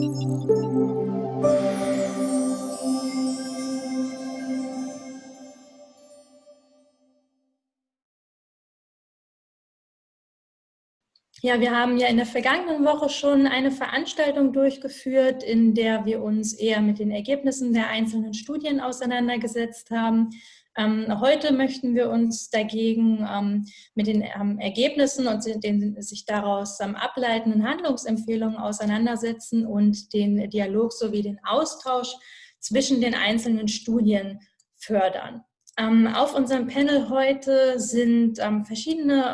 Ja, wir haben ja in der vergangenen Woche schon eine Veranstaltung durchgeführt, in der wir uns eher mit den Ergebnissen der einzelnen Studien auseinandergesetzt haben. Ähm, heute möchten wir uns dagegen ähm, mit den ähm, Ergebnissen und den sich daraus ableitenden Handlungsempfehlungen auseinandersetzen und den Dialog sowie den Austausch zwischen den einzelnen Studien fördern. Auf unserem Panel heute sind verschiedene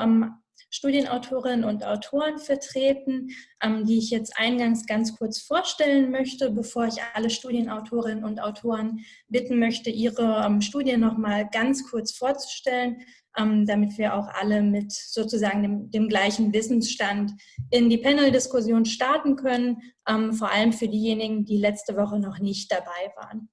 Studienautorinnen und Autoren vertreten, ähm, die ich jetzt eingangs ganz kurz vorstellen möchte, bevor ich alle Studienautorinnen und Autoren bitten möchte, ihre ähm, Studien nochmal ganz kurz vorzustellen, ähm, damit wir auch alle mit sozusagen dem, dem gleichen Wissensstand in die Panel-Diskussion starten können, vor allem für diejenigen, die letzte Woche noch nicht dabei waren.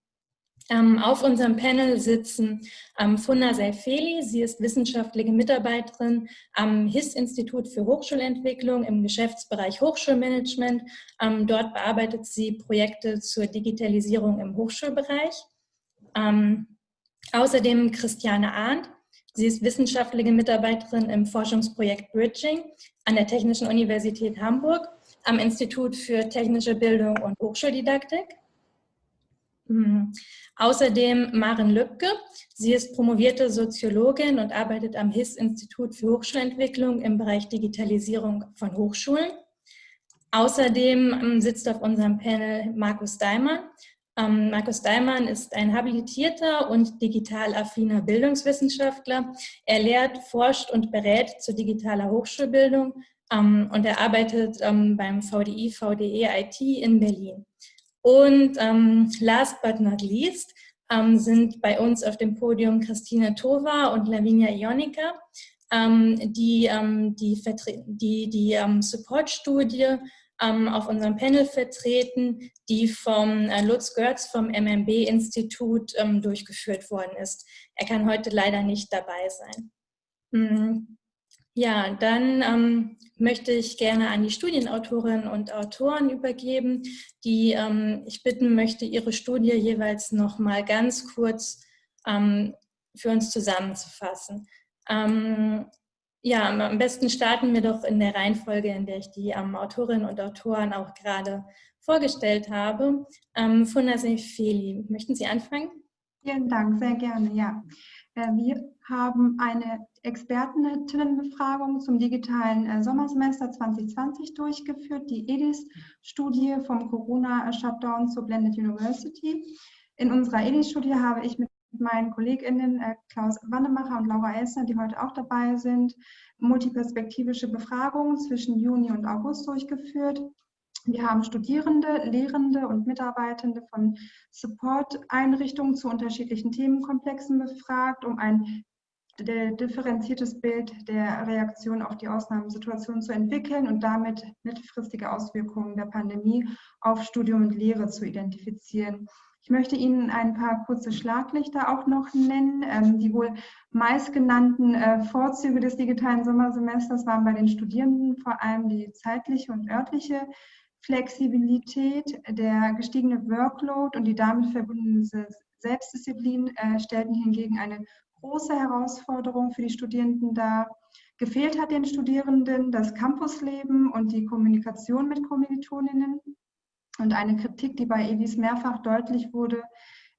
Ähm, auf unserem Panel sitzen ähm, Funda Seifeli. Sie ist wissenschaftliche Mitarbeiterin am HIS-Institut für Hochschulentwicklung im Geschäftsbereich Hochschulmanagement. Ähm, dort bearbeitet sie Projekte zur Digitalisierung im Hochschulbereich. außerdem Christiane Arndt. Sie ist wissenschaftliche Mitarbeiterin im Forschungsprojekt Bridging an der Technischen Universität Hamburg am Institut für technische Bildung und Hochschuldidaktik. Hm. Außerdem Maren Lübke. Sie ist promovierte Soziologin und arbeitet am HIS-Institut für Hochschulentwicklung im Bereich Digitalisierung von Hochschulen. Außerdem ähm, sitzt auf unserem Panel Markus Daimann. Ähm, Markus Daimann ist ein habilitierter und digital affiner Bildungswissenschaftler. Er lehrt, forscht und berät zu digitaler Hochschulbildung ähm, und er arbeitet beim VDI VDE IT in Berlin. Und ähm, last but not least ähm, sind bei uns auf dem Podium Christine Tova und Lavinia Ionica, ähm, die ähm, die, die, die ähm, Support-Studie ähm, auf unserem Panel vertreten, die vom äh, Lutz Görz vom MMB-Institut durchgeführt worden ist. Er kann heute leider nicht dabei sein. Mhm. Ja, dann ähm, möchte ich gerne an die Studienautorinnen und Autoren übergeben, die ähm, ich bitten möchte, ihre Studie jeweils noch mal ganz kurz ähm, für uns zusammenzufassen. Ähm, ja, am besten starten wir doch in der Reihenfolge, in der ich die ähm, Autorinnen und Autoren auch gerade vorgestellt habe. Ähm, Funda Feli, möchten Sie anfangen? Vielen Dank, sehr gerne, ja. Äh, wir haben eine Expertinnenbefragung zum digitalen äh, Sommersemester 2020 durchgeführt, die EDIS-Studie vom Corona-Shutdown zur Blended University. In unserer EDIS-Studie habe ich mit meinen KollegInnen äh, Klaus Wannemacher und Laura Elsner, die heute auch dabei sind, multiperspektivische Befragungen zwischen Juni und August durchgeführt. Wir haben Studierende, Lehrende und Mitarbeitende von Support-Einrichtungen zu unterschiedlichen Themenkomplexen befragt, um ein differenziertes Bild der Reaktion auf die Ausnahmesituation zu entwickeln und damit mittelfristige Auswirkungen der Pandemie auf Studium und Lehre zu identifizieren. Ich möchte Ihnen ein paar kurze Schlaglichter auch noch nennen. Ähm, die wohl meistgenannten äh, Vorzüge des digitalen Sommersemesters waren bei den Studierenden vor allem die zeitliche und örtliche Flexibilität, der gestiegene Workload und die damit verbundene Selbstdisziplin äh, stellten hingegen eine große Herausforderung für die Studierenden dar. Gefehlt hat den Studierenden das Campusleben und die Kommunikation mit Kommilitoninnen. Und eine Kritik, die bei EWIS mehrfach deutlich wurde,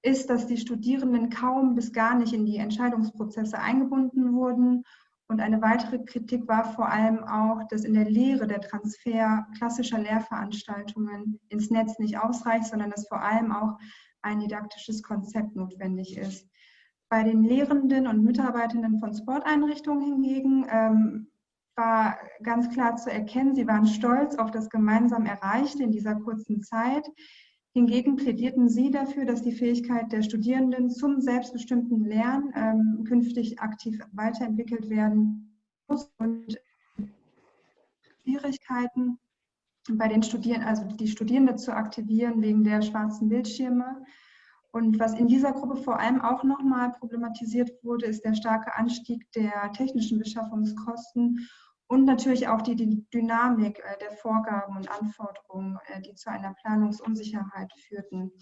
ist, dass die Studierenden kaum bis gar nicht in die Entscheidungsprozesse eingebunden wurden und eine weitere Kritik war vor allem auch, dass in der Lehre der Transfer klassischer Lehrveranstaltungen ins Netz nicht ausreicht, sondern dass vor allem auch ein didaktisches Konzept notwendig ist. Bei den Lehrenden und Mitarbeitenden von Sporteinrichtungen hingegen ähm, war ganz klar zu erkennen, sie waren stolz auf das gemeinsam Erreichte in dieser kurzen Zeit. Hingegen plädierten sie dafür, dass die Fähigkeit der Studierenden zum selbstbestimmten Lernen ähm, künftig aktiv weiterentwickelt werden muss und Schwierigkeiten bei den Studierenden, also die Studierenden zu aktivieren wegen der schwarzen Bildschirme. Und was in dieser Gruppe vor allem auch nochmal problematisiert wurde, ist der starke Anstieg der technischen Beschaffungskosten und natürlich auch die, die Dynamik äh, der Vorgaben und Anforderungen, äh, die zu einer Planungsunsicherheit führten.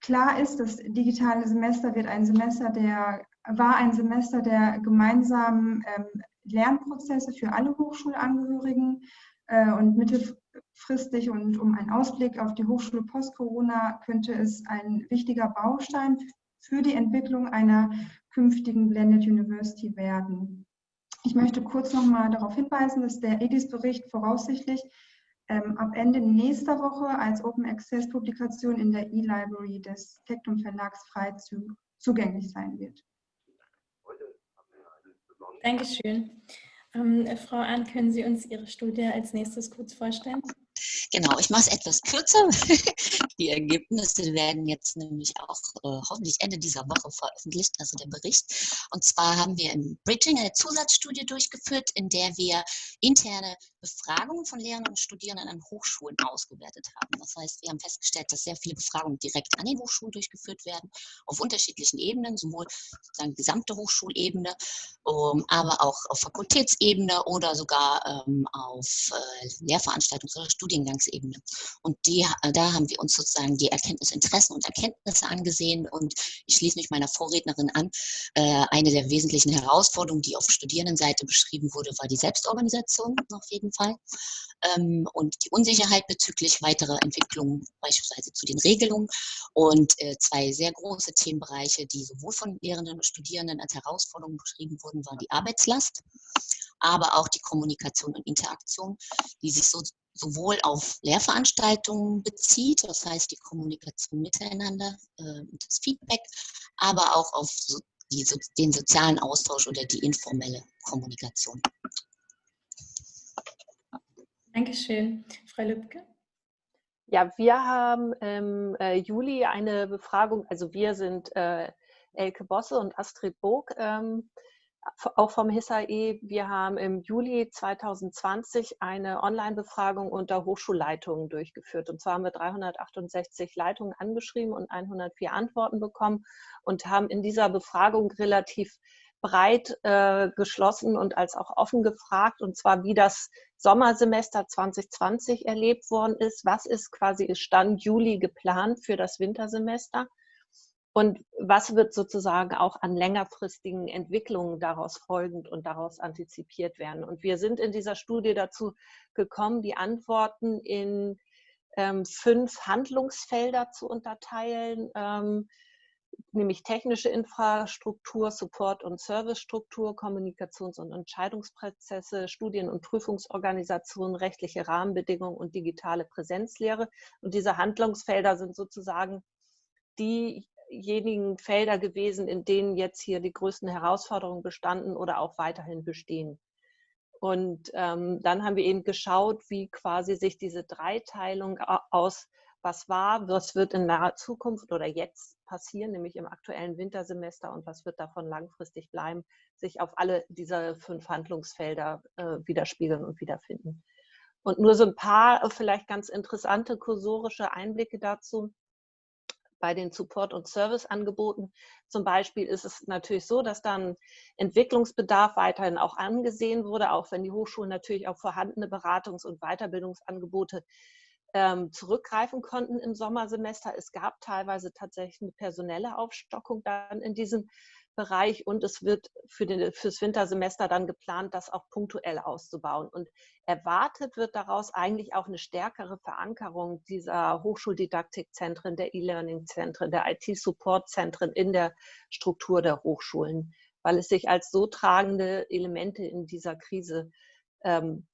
Klar ist, das digitale Semester wird ein Semester der, war ein Semester der gemeinsamen ähm, Lernprozesse für alle Hochschulangehörigen äh, und mittelfristig und um einen Ausblick auf die Hochschule post-Corona könnte es ein wichtiger Baustein für die Entwicklung einer künftigen Blended University werden. Ich möchte kurz noch mal darauf hinweisen, dass der EDIS-Bericht voraussichtlich ähm, ab Ende nächster Woche als Open Access Publikation in der E-Library des Tektum Verlags frei zu, zugänglich sein wird. Dankeschön. Ähm, Frau Ahn, können Sie uns Ihre Studie als nächstes kurz vorstellen? Genau, ich mache es etwas kürzer. Die Ergebnisse werden jetzt nämlich auch äh, hoffentlich Ende dieser Woche veröffentlicht, also der Bericht. Und zwar haben wir im Bridging eine Zusatzstudie durchgeführt, in der wir interne Befragungen von Lehrenden und Studierenden an Hochschulen ausgewertet haben. Das heißt, wir haben festgestellt, dass sehr viele Befragungen direkt an den Hochschulen durchgeführt werden, auf unterschiedlichen Ebenen, sowohl sozusagen gesamte Hochschulebene, um, aber auch auf Fakultätsebene oder sogar ähm, auf äh, Lehrveranstaltungs- oder Studiengangsebene. Und die, äh, da haben wir uns sozusagen die Erkenntnisinteressen und Erkenntnisse angesehen und ich schließe mich meiner Vorrednerin an. Äh, eine der wesentlichen Herausforderungen, die auf Studierendenseite beschrieben wurde, war die Selbstorganisation auf jeden jeden Fall. Ähm, und die Unsicherheit bezüglich weiterer Entwicklungen, beispielsweise zu den Regelungen. Und äh, zwei sehr große Themenbereiche, die sowohl von Lehrenden und Studierenden als Herausforderungen beschrieben wurden, waren die Arbeitslast, aber auch die Kommunikation und Interaktion, die sich so sowohl auf Lehrveranstaltungen bezieht, das heißt die Kommunikation miteinander äh, und das Feedback, aber auch auf so die, den sozialen Austausch oder die informelle Kommunikation. Dankeschön. Frau Lübke? Ja, wir haben im äh, Juli eine Befragung, also wir sind äh, Elke Bosse und Astrid Bog, ähm, auch vom HISAE. Wir haben im Juli 2020 eine Online-Befragung unter Hochschulleitungen durchgeführt. Und zwar haben wir 368 Leitungen angeschrieben und 104 Antworten bekommen und haben in dieser Befragung relativ breit äh, geschlossen und als auch offen gefragt, und zwar wie das Sommersemester 2020 erlebt worden ist. Was ist quasi Stand Juli geplant für das Wintersemester? Und was wird sozusagen auch an längerfristigen Entwicklungen daraus folgend und daraus antizipiert werden? Und wir sind in dieser Studie dazu gekommen, die Antworten in ähm, fünf Handlungsfelder zu unterteilen. Ähm, nämlich technische Infrastruktur, Support- und Servicestruktur, Kommunikations- und Entscheidungsprozesse, Studien- und Prüfungsorganisation, rechtliche Rahmenbedingungen und digitale Präsenzlehre. Und diese Handlungsfelder sind sozusagen diejenigen Felder gewesen, in denen jetzt hier die größten Herausforderungen bestanden oder auch weiterhin bestehen. Und ähm, dann haben wir eben geschaut, wie quasi sich diese Dreiteilung aus was war, was wird in naher Zukunft oder jetzt passieren, nämlich im aktuellen Wintersemester und was wird davon langfristig bleiben, sich auf alle diese fünf Handlungsfelder äh, widerspiegeln und wiederfinden. Und nur so ein paar äh, vielleicht ganz interessante kursorische Einblicke dazu. Bei den Support- und Serviceangeboten zum Beispiel ist es natürlich so, dass dann Entwicklungsbedarf weiterhin auch angesehen wurde, auch wenn die Hochschulen natürlich auf vorhandene Beratungs- und Weiterbildungsangebote ähm, zurückgreifen konnten im Sommersemester. Es gab teilweise tatsächlich eine personelle Aufstockung dann in diesem Bereich und es wird für fürs Wintersemester dann geplant, das auch punktuell auszubauen. Und erwartet wird daraus eigentlich auch eine stärkere Verankerung dieser Hochschuldidaktikzentren, der E-Learning-Zentren, der IT-Support-Zentren in der Struktur der Hochschulen, weil es sich als so tragende Elemente in dieser Krise ähm,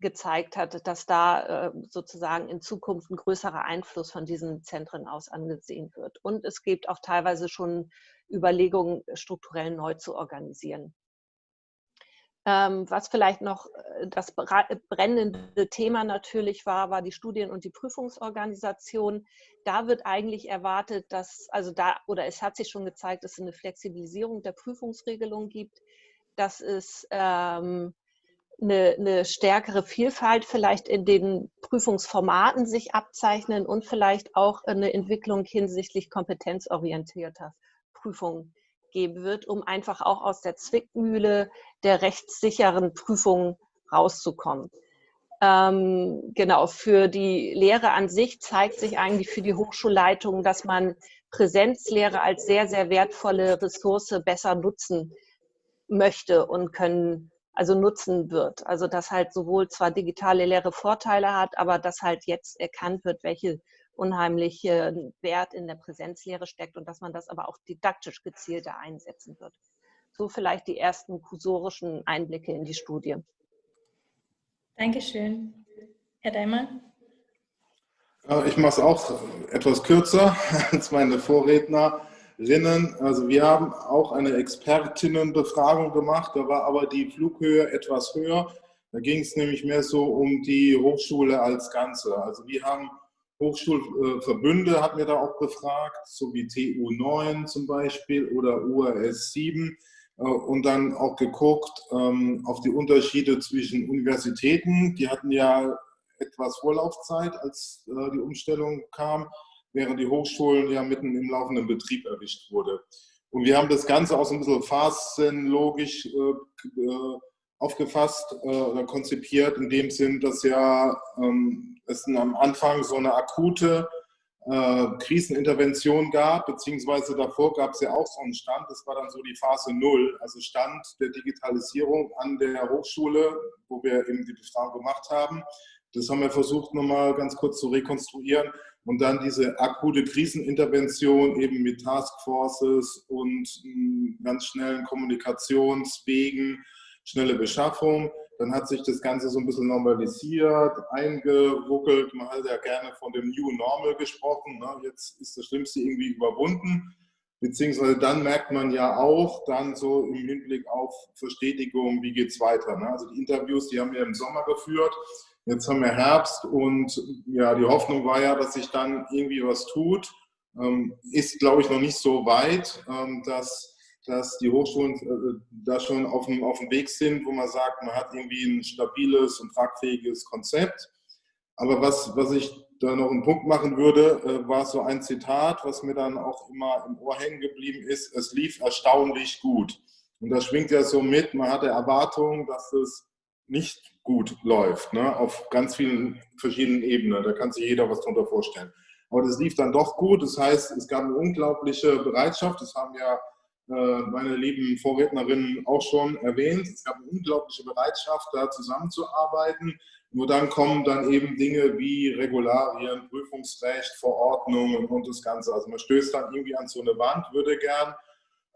gezeigt hat, dass da äh, sozusagen in Zukunft ein größerer Einfluss von diesen Zentren aus angesehen wird. Und es gibt auch teilweise schon Überlegungen, strukturell neu zu organisieren. Ähm, was vielleicht noch äh, das brennende Thema natürlich war, war die Studien- und die Prüfungsorganisation. Da wird eigentlich erwartet, dass, also da, oder es hat sich schon gezeigt, dass es eine Flexibilisierung der Prüfungsregelung gibt, dass es ähm, eine, eine stärkere Vielfalt vielleicht in den Prüfungsformaten sich abzeichnen und vielleicht auch eine Entwicklung hinsichtlich kompetenzorientierter Prüfungen geben wird, um einfach auch aus der Zwickmühle der rechtssicheren Prüfung rauszukommen. Ähm, genau, für die Lehre an sich zeigt sich eigentlich für die Hochschulleitung, dass man Präsenzlehre als sehr, sehr wertvolle Ressource besser nutzen möchte und können, also nutzen wird. Also dass halt sowohl zwar digitale Lehre Vorteile hat, aber dass halt jetzt erkannt wird, welche unheimliche Wert in der Präsenzlehre steckt und dass man das aber auch didaktisch gezielter einsetzen wird. So vielleicht die ersten kursorischen Einblicke in die Studie. Dankeschön. Herr Daimer? Ich mache es auch etwas kürzer als meine Vorrednerinnen. Also wir haben auch eine Expertinnenbefragung gemacht, da war aber die Flughöhe etwas höher. Da ging es nämlich mehr so um die Hochschule als Ganze. Also wir haben Hochschulverbünde, hatten wir da auch befragt, so wie TU9 zum Beispiel oder URS 7 äh, und dann auch geguckt ähm, auf die Unterschiede zwischen Universitäten. Die hatten ja etwas Vorlaufzeit, als äh, die Umstellung kam, während die Hochschulen ja mitten im laufenden Betrieb erwischt wurde. Und wir haben das Ganze auch so ein bisschen phasenlogisch äh, aufgefasst oder konzipiert, in dem Sinn, dass ja ähm, es am Anfang so eine akute äh, Krisenintervention gab, beziehungsweise davor gab es ja auch so einen Stand, das war dann so die Phase Null, also Stand der Digitalisierung an der Hochschule, wo wir eben die Befragung gemacht haben. Das haben wir versucht nochmal ganz kurz zu rekonstruieren und dann diese akute Krisenintervention eben mit Taskforces und hm, ganz schnellen Kommunikationswegen, schnelle Beschaffung. Dann hat sich das Ganze so ein bisschen normalisiert, eingeruckelt. Man hat ja gerne von dem New Normal gesprochen. Ne? Jetzt ist das Schlimmste irgendwie überwunden. Beziehungsweise dann merkt man ja auch dann so im Hinblick auf Verstetigung, wie geht es weiter. Ne? Also die Interviews, die haben wir im Sommer geführt. Jetzt haben wir Herbst und ja, die Hoffnung war ja, dass sich dann irgendwie was tut. Ähm, ist, glaube ich, noch nicht so weit, ähm, dass dass die Hochschulen äh, da schon auf dem, auf dem Weg sind, wo man sagt, man hat irgendwie ein stabiles und tragfähiges Konzept. Aber was, was ich da noch einen Punkt machen würde, äh, war so ein Zitat, was mir dann auch immer im Ohr hängen geblieben ist, es lief erstaunlich gut. Und das schwingt ja so mit, man hatte Erwartungen, dass es nicht gut läuft, ne? auf ganz vielen verschiedenen Ebenen. Da kann sich jeder was darunter vorstellen. Aber das lief dann doch gut. Das heißt, es gab eine unglaubliche Bereitschaft. Das haben ja meine lieben Vorrednerinnen auch schon erwähnt. Es gab eine unglaubliche Bereitschaft, da zusammenzuarbeiten. Nur dann kommen dann eben Dinge wie Regularien, Prüfungsrecht, Verordnungen und das Ganze. Also man stößt dann irgendwie an so eine Wand, würde gern,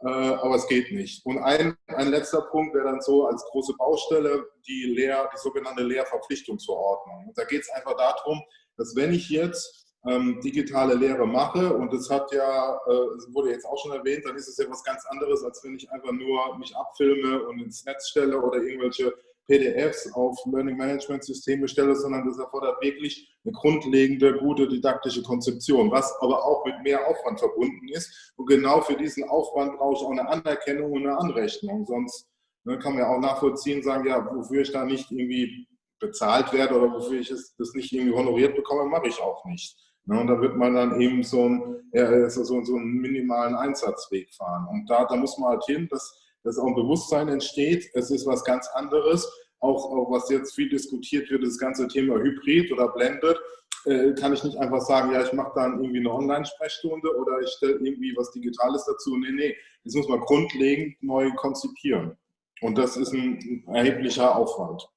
äh, aber es geht nicht. Und ein, ein letzter Punkt wäre dann so als große Baustelle die, Lehr-, die sogenannte Lehrverpflichtungsverordnung. Und da geht es einfach darum, dass wenn ich jetzt ähm, digitale Lehre mache und das hat ja, äh, wurde jetzt auch schon erwähnt, dann ist es ja was ganz anderes, als wenn ich einfach nur mich abfilme und ins Netz stelle oder irgendwelche PDFs auf Learning Management Systeme stelle, sondern das erfordert wirklich eine grundlegende, gute didaktische Konzeption, was aber auch mit mehr Aufwand verbunden ist. Und genau für diesen Aufwand brauche ich auch eine Anerkennung und eine Anrechnung. Sonst ne, kann man ja auch nachvollziehen, sagen, ja, wofür ich da nicht irgendwie bezahlt werde oder wofür ich es, das nicht irgendwie honoriert bekomme, mache ich auch nicht. Ne, und da wird man dann eben so einen, ja, so, so einen minimalen Einsatzweg fahren. Und da, da muss man halt hin, dass, dass auch ein Bewusstsein entsteht. Es ist was ganz anderes. Auch, auch was jetzt viel diskutiert wird, das ganze Thema Hybrid oder Blended, äh, kann ich nicht einfach sagen, ja, ich mache dann irgendwie eine Online-Sprechstunde oder ich stelle irgendwie was Digitales dazu. Nee, nee, das muss man grundlegend neu konzipieren. Und das ist ein erheblicher Aufwand.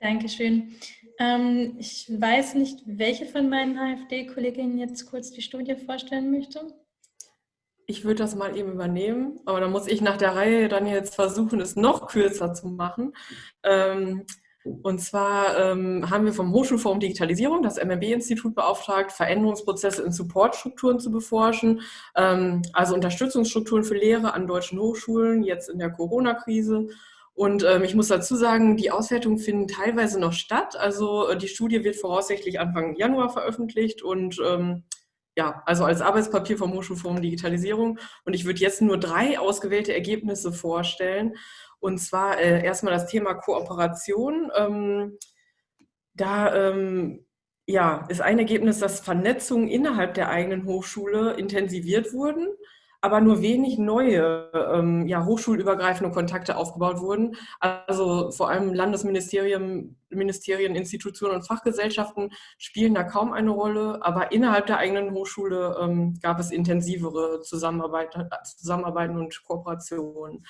Dankeschön. Ähm, ich weiß nicht, welche von meinen AfD-Kolleginnen jetzt kurz die Studie vorstellen möchte. Ich würde das mal eben übernehmen, aber dann muss ich nach der Reihe dann jetzt versuchen, es noch kürzer zu machen. Ähm, und zwar ähm, haben wir vom Hochschulforum Digitalisierung das MMB-Institut beauftragt, Veränderungsprozesse in Supportstrukturen zu beforschen, ähm, also Unterstützungsstrukturen für Lehre an deutschen Hochschulen, jetzt in der Corona-Krise und ähm, ich muss dazu sagen, die Auswertungen finden teilweise noch statt. Also äh, die Studie wird voraussichtlich Anfang Januar veröffentlicht und ähm, ja, also als Arbeitspapier vom Hochschulforum Digitalisierung. Und ich würde jetzt nur drei ausgewählte Ergebnisse vorstellen. Und zwar äh, erstmal das Thema Kooperation. Ähm, da ähm, ja, ist ein Ergebnis, dass Vernetzungen innerhalb der eigenen Hochschule intensiviert wurden aber nur wenig neue ähm, ja, hochschulübergreifende Kontakte aufgebaut wurden. Also vor allem Landesministerien, Ministerien, Institutionen und Fachgesellschaften spielen da kaum eine Rolle, aber innerhalb der eigenen Hochschule ähm, gab es intensivere Zusammenarbeit, Zusammenarbeiten und Kooperationen.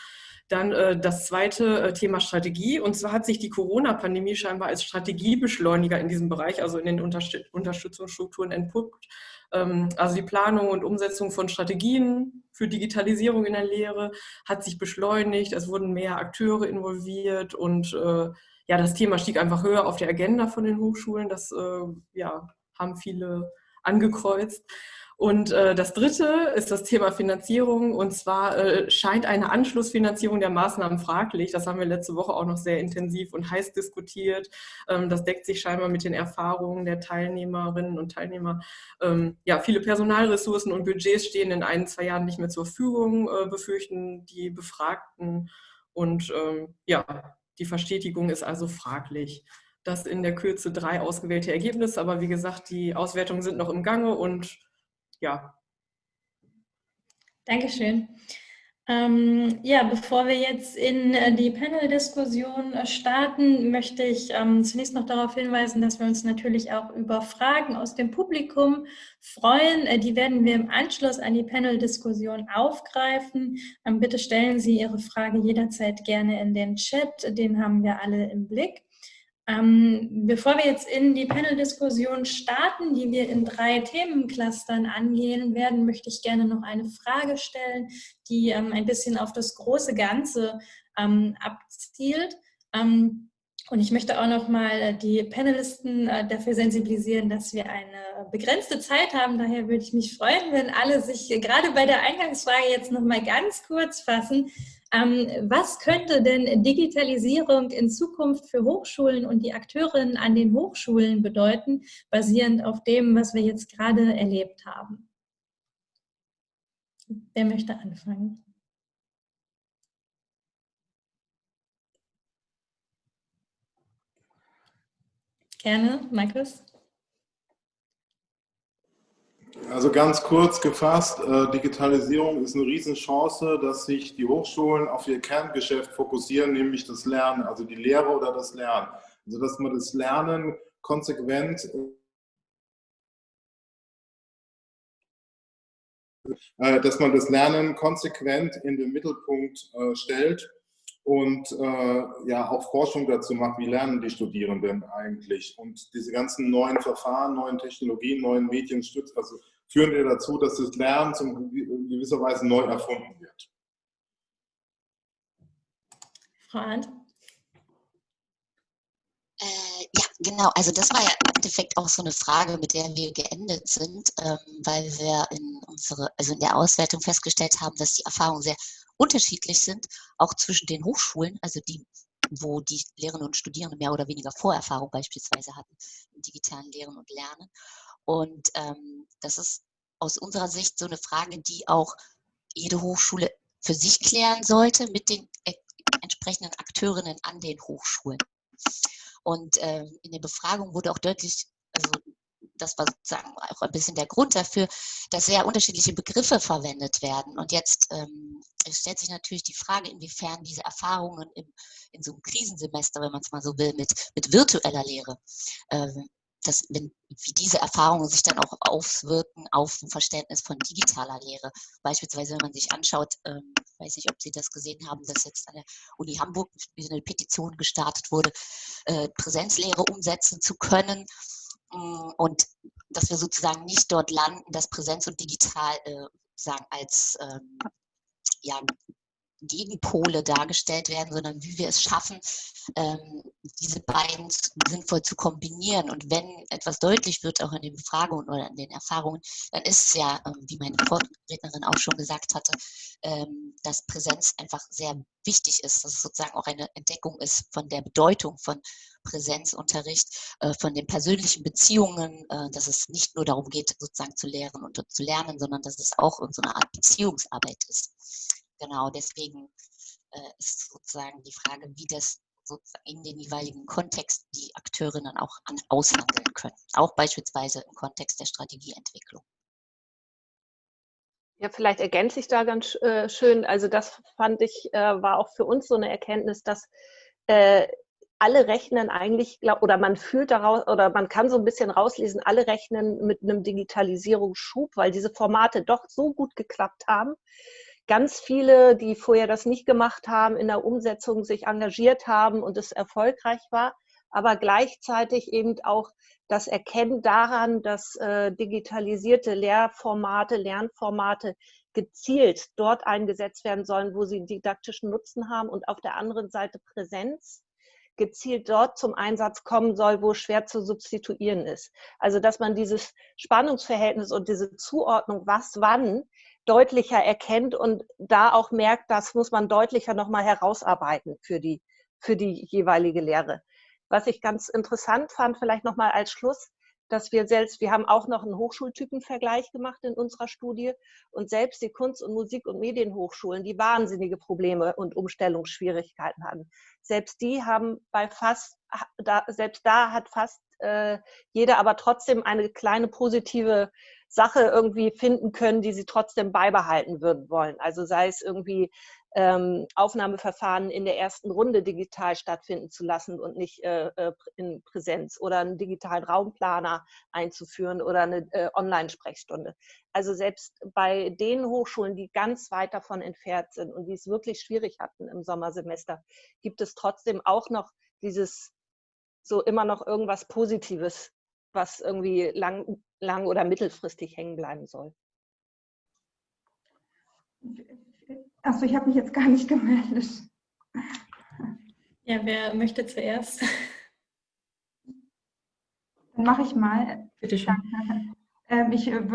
Dann äh, das zweite äh, Thema Strategie. Und zwar hat sich die Corona-Pandemie scheinbar als Strategiebeschleuniger in diesem Bereich, also in den Unterstützungsstrukturen entpuppt. Ähm, also die Planung und Umsetzung von Strategien für Digitalisierung in der Lehre hat sich beschleunigt. Es wurden mehr Akteure involviert und äh, ja, das Thema stieg einfach höher auf der Agenda von den Hochschulen. Das äh, ja, haben viele angekreuzt. Und äh, das Dritte ist das Thema Finanzierung. Und zwar äh, scheint eine Anschlussfinanzierung der Maßnahmen fraglich. Das haben wir letzte Woche auch noch sehr intensiv und heiß diskutiert. Ähm, das deckt sich scheinbar mit den Erfahrungen der Teilnehmerinnen und Teilnehmer. Ähm, ja, viele Personalressourcen und Budgets stehen in ein, zwei Jahren nicht mehr zur Verfügung, äh, befürchten die Befragten. Und ähm, ja, die Verstetigung ist also fraglich das in der Kürze drei ausgewählte Ergebnisse. Aber wie gesagt, die Auswertungen sind noch im Gange und ja. Dankeschön. Ähm, ja, bevor wir jetzt in äh, die Panel-Diskussion äh, starten, möchte ich ähm, zunächst noch darauf hinweisen, dass wir uns natürlich auch über Fragen aus dem Publikum freuen. Äh, die werden wir im Anschluss an die Panel-Diskussion aufgreifen. Ähm, bitte stellen Sie Ihre Frage jederzeit gerne in den Chat, den haben wir alle im Blick. Ähm, bevor wir jetzt in die Panel-Diskussion starten, die wir in drei Themenclustern angehen werden, möchte ich gerne noch eine Frage stellen, die ähm, ein bisschen auf das große Ganze ähm, abzielt. Ähm, und ich möchte auch noch mal die Panelisten äh, dafür sensibilisieren, dass wir eine begrenzte Zeit haben. Daher würde ich mich freuen, wenn alle sich gerade bei der Eingangsfrage jetzt noch mal ganz kurz fassen, was könnte denn Digitalisierung in Zukunft für Hochschulen und die Akteurinnen an den Hochschulen bedeuten, basierend auf dem, was wir jetzt gerade erlebt haben? Wer möchte anfangen? Gerne, Markus. Also ganz kurz gefasst, äh, Digitalisierung ist eine Riesenchance, dass sich die Hochschulen auf ihr Kerngeschäft fokussieren, nämlich das Lernen, also die Lehre oder das Lernen. Also dass man das Lernen konsequent äh, dass man das Lernen konsequent in den Mittelpunkt äh, stellt und äh, ja auch Forschung dazu macht, wie lernen die Studierenden eigentlich. Und diese ganzen neuen Verfahren, neuen Technologien, neuen Medien stützt, also führen ja dazu, dass das Lernen zum gewisser Weise neu erfunden wird. Frau Arndt? Äh, ja, genau. Also das war ja im Endeffekt auch so eine Frage, mit der wir geendet sind, ähm, weil wir in unsere, also in der Auswertung festgestellt haben, dass die Erfahrungen sehr unterschiedlich sind, auch zwischen den Hochschulen, also die, wo die Lehrerinnen und Studierenden mehr oder weniger Vorerfahrung beispielsweise hatten im digitalen Lehren und Lernen und ähm, das ist aus unserer Sicht so eine Frage, die auch jede Hochschule für sich klären sollte mit den äh, entsprechenden Akteurinnen an den Hochschulen. Und äh, in der Befragung wurde auch deutlich, also das war sozusagen auch ein bisschen der Grund dafür, dass sehr unterschiedliche Begriffe verwendet werden. Und jetzt ähm, stellt sich natürlich die Frage, inwiefern diese Erfahrungen im, in so einem Krisensemester, wenn man es mal so will, mit, mit virtueller Lehre, äh, dass, wenn, wie diese Erfahrungen sich dann auch auswirken auf ein Verständnis von digitaler Lehre. Beispielsweise, wenn man sich anschaut, ähm, weiß nicht, ob Sie das gesehen haben, dass jetzt an der Uni Hamburg eine Petition gestartet wurde, äh, Präsenzlehre umsetzen zu können. Und dass wir sozusagen nicht dort landen, dass Präsenz und digital äh, sagen als ähm, ja, Gegenpole dargestellt werden, sondern wie wir es schaffen, ähm, diese beiden sinnvoll zu kombinieren. Und wenn etwas deutlich wird, auch in den Befragungen oder in den Erfahrungen, dann ist es ja, ähm, wie meine Vorrednerin auch schon gesagt hatte, ähm, dass Präsenz einfach sehr wichtig ist, dass es sozusagen auch eine Entdeckung ist von der Bedeutung von Präsenzunterricht, äh, von den persönlichen Beziehungen, äh, dass es nicht nur darum geht, sozusagen zu lehren und zu lernen, sondern dass es auch so eine Art Beziehungsarbeit ist. Genau, deswegen äh, ist sozusagen die Frage, wie das in den jeweiligen Kontext die Akteurinnen auch an, aushandeln können, auch beispielsweise im Kontext der Strategieentwicklung. Ja, vielleicht ergänze ich da ganz äh, schön. Also das fand ich, äh, war auch für uns so eine Erkenntnis, dass äh, alle rechnen eigentlich, glaub, oder man fühlt daraus, oder man kann so ein bisschen rauslesen, alle rechnen mit einem Digitalisierungsschub, weil diese Formate doch so gut geklappt haben. Ganz viele, die vorher das nicht gemacht haben, in der Umsetzung sich engagiert haben und es erfolgreich war, aber gleichzeitig eben auch das Erkennen daran, dass äh, digitalisierte Lehrformate, Lernformate gezielt dort eingesetzt werden sollen, wo sie didaktischen Nutzen haben und auf der anderen Seite Präsenz gezielt dort zum Einsatz kommen soll, wo schwer zu substituieren ist. Also dass man dieses Spannungsverhältnis und diese Zuordnung, was wann, deutlicher erkennt und da auch merkt, das muss man deutlicher nochmal herausarbeiten für die, für die jeweilige Lehre. Was ich ganz interessant fand, vielleicht nochmal als Schluss, dass wir selbst, wir haben auch noch einen Hochschultypenvergleich gemacht in unserer Studie und selbst die Kunst- und Musik- und Medienhochschulen, die wahnsinnige Probleme und Umstellungsschwierigkeiten hatten. Selbst die haben bei fast, da, selbst da hat fast äh, jeder aber trotzdem eine kleine positive Sache irgendwie finden können, die sie trotzdem beibehalten würden wollen. Also sei es irgendwie ähm, Aufnahmeverfahren in der ersten Runde digital stattfinden zu lassen und nicht äh, äh, in Präsenz oder einen digitalen Raumplaner einzuführen oder eine äh, Online-Sprechstunde. Also selbst bei den Hochschulen, die ganz weit davon entfernt sind und die es wirklich schwierig hatten im Sommersemester, gibt es trotzdem auch noch dieses so immer noch irgendwas Positives, was irgendwie lang, lang oder mittelfristig hängen bleiben soll. Achso, ich habe mich jetzt gar nicht gemeldet. Ja, wer möchte zuerst? Dann mache ich mal. Bitte schön. Ähm, ich äh,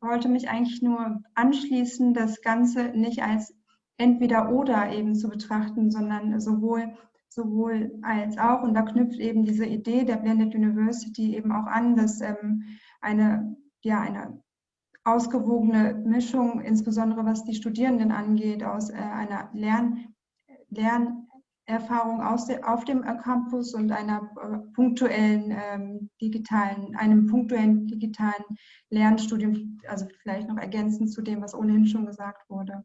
wollte mich eigentlich nur anschließen, das Ganze nicht als entweder oder eben zu betrachten, sondern sowohl, sowohl als auch. Und da knüpft eben diese Idee der Blended University eben auch an, dass ähm, eine, ja, eine ausgewogene Mischung, insbesondere was die Studierenden angeht, aus äh, einer Lern, Lernerfahrung aus de, auf dem Campus und einer äh, punktuellen ähm, digitalen, einem punktuellen digitalen Lernstudium, also vielleicht noch ergänzend zu dem, was ohnehin schon gesagt wurde.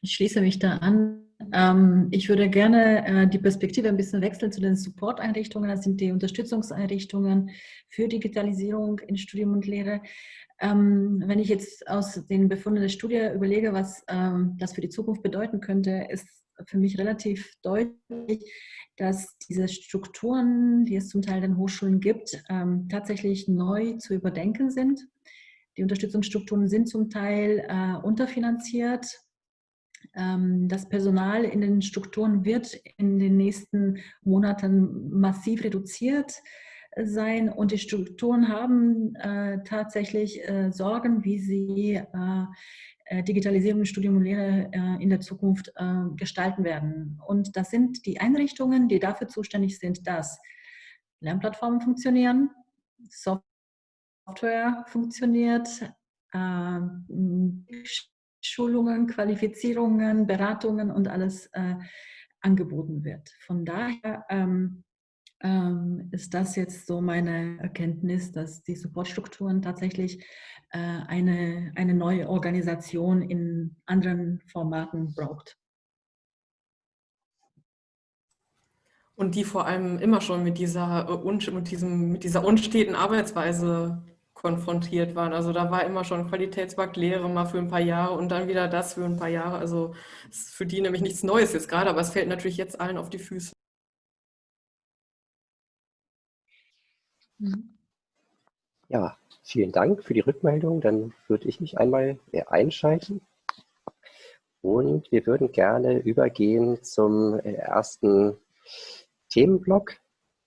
Ich schließe mich da an. Ähm, ich würde gerne äh, die Perspektive ein bisschen wechseln zu den Support-Einrichtungen. Das sind die Unterstützungseinrichtungen für Digitalisierung in Studium und Lehre. Ähm, wenn ich jetzt aus den Befunden der Studie überlege, was ähm, das für die Zukunft bedeuten könnte, ist für mich relativ deutlich, dass diese Strukturen, die es zum Teil in Hochschulen gibt, tatsächlich neu zu überdenken sind. Die Unterstützungsstrukturen sind zum Teil äh, unterfinanziert ähm, das Personal in den Strukturen wird in den nächsten Monaten massiv reduziert sein und die Strukturen haben äh, tatsächlich äh, Sorgen, wie sie äh, äh Digitalisierung, Studium und Lehre in der Zukunft gestalten werden. Und das sind die Einrichtungen, die dafür zuständig sind, dass Lernplattformen funktionieren, Software funktioniert, Schulungen, Qualifizierungen, Beratungen und alles äh, angeboten wird. Von daher ähm, ähm, ist das jetzt so meine Erkenntnis, dass die Supportstrukturen tatsächlich äh, eine, eine neue Organisation in anderen Formaten braucht. Und die vor allem immer schon mit dieser, äh, mit diesem, mit dieser unsteten Arbeitsweise konfrontiert waren. Also da war immer schon Qualitätsmarkt Lehre mal für ein paar Jahre und dann wieder das für ein paar Jahre. Also ist für die nämlich nichts Neues jetzt gerade, aber es fällt natürlich jetzt allen auf die Füße. Ja, vielen Dank für die Rückmeldung. Dann würde ich mich einmal einschalten. Und wir würden gerne übergehen zum äh, ersten Themenblock.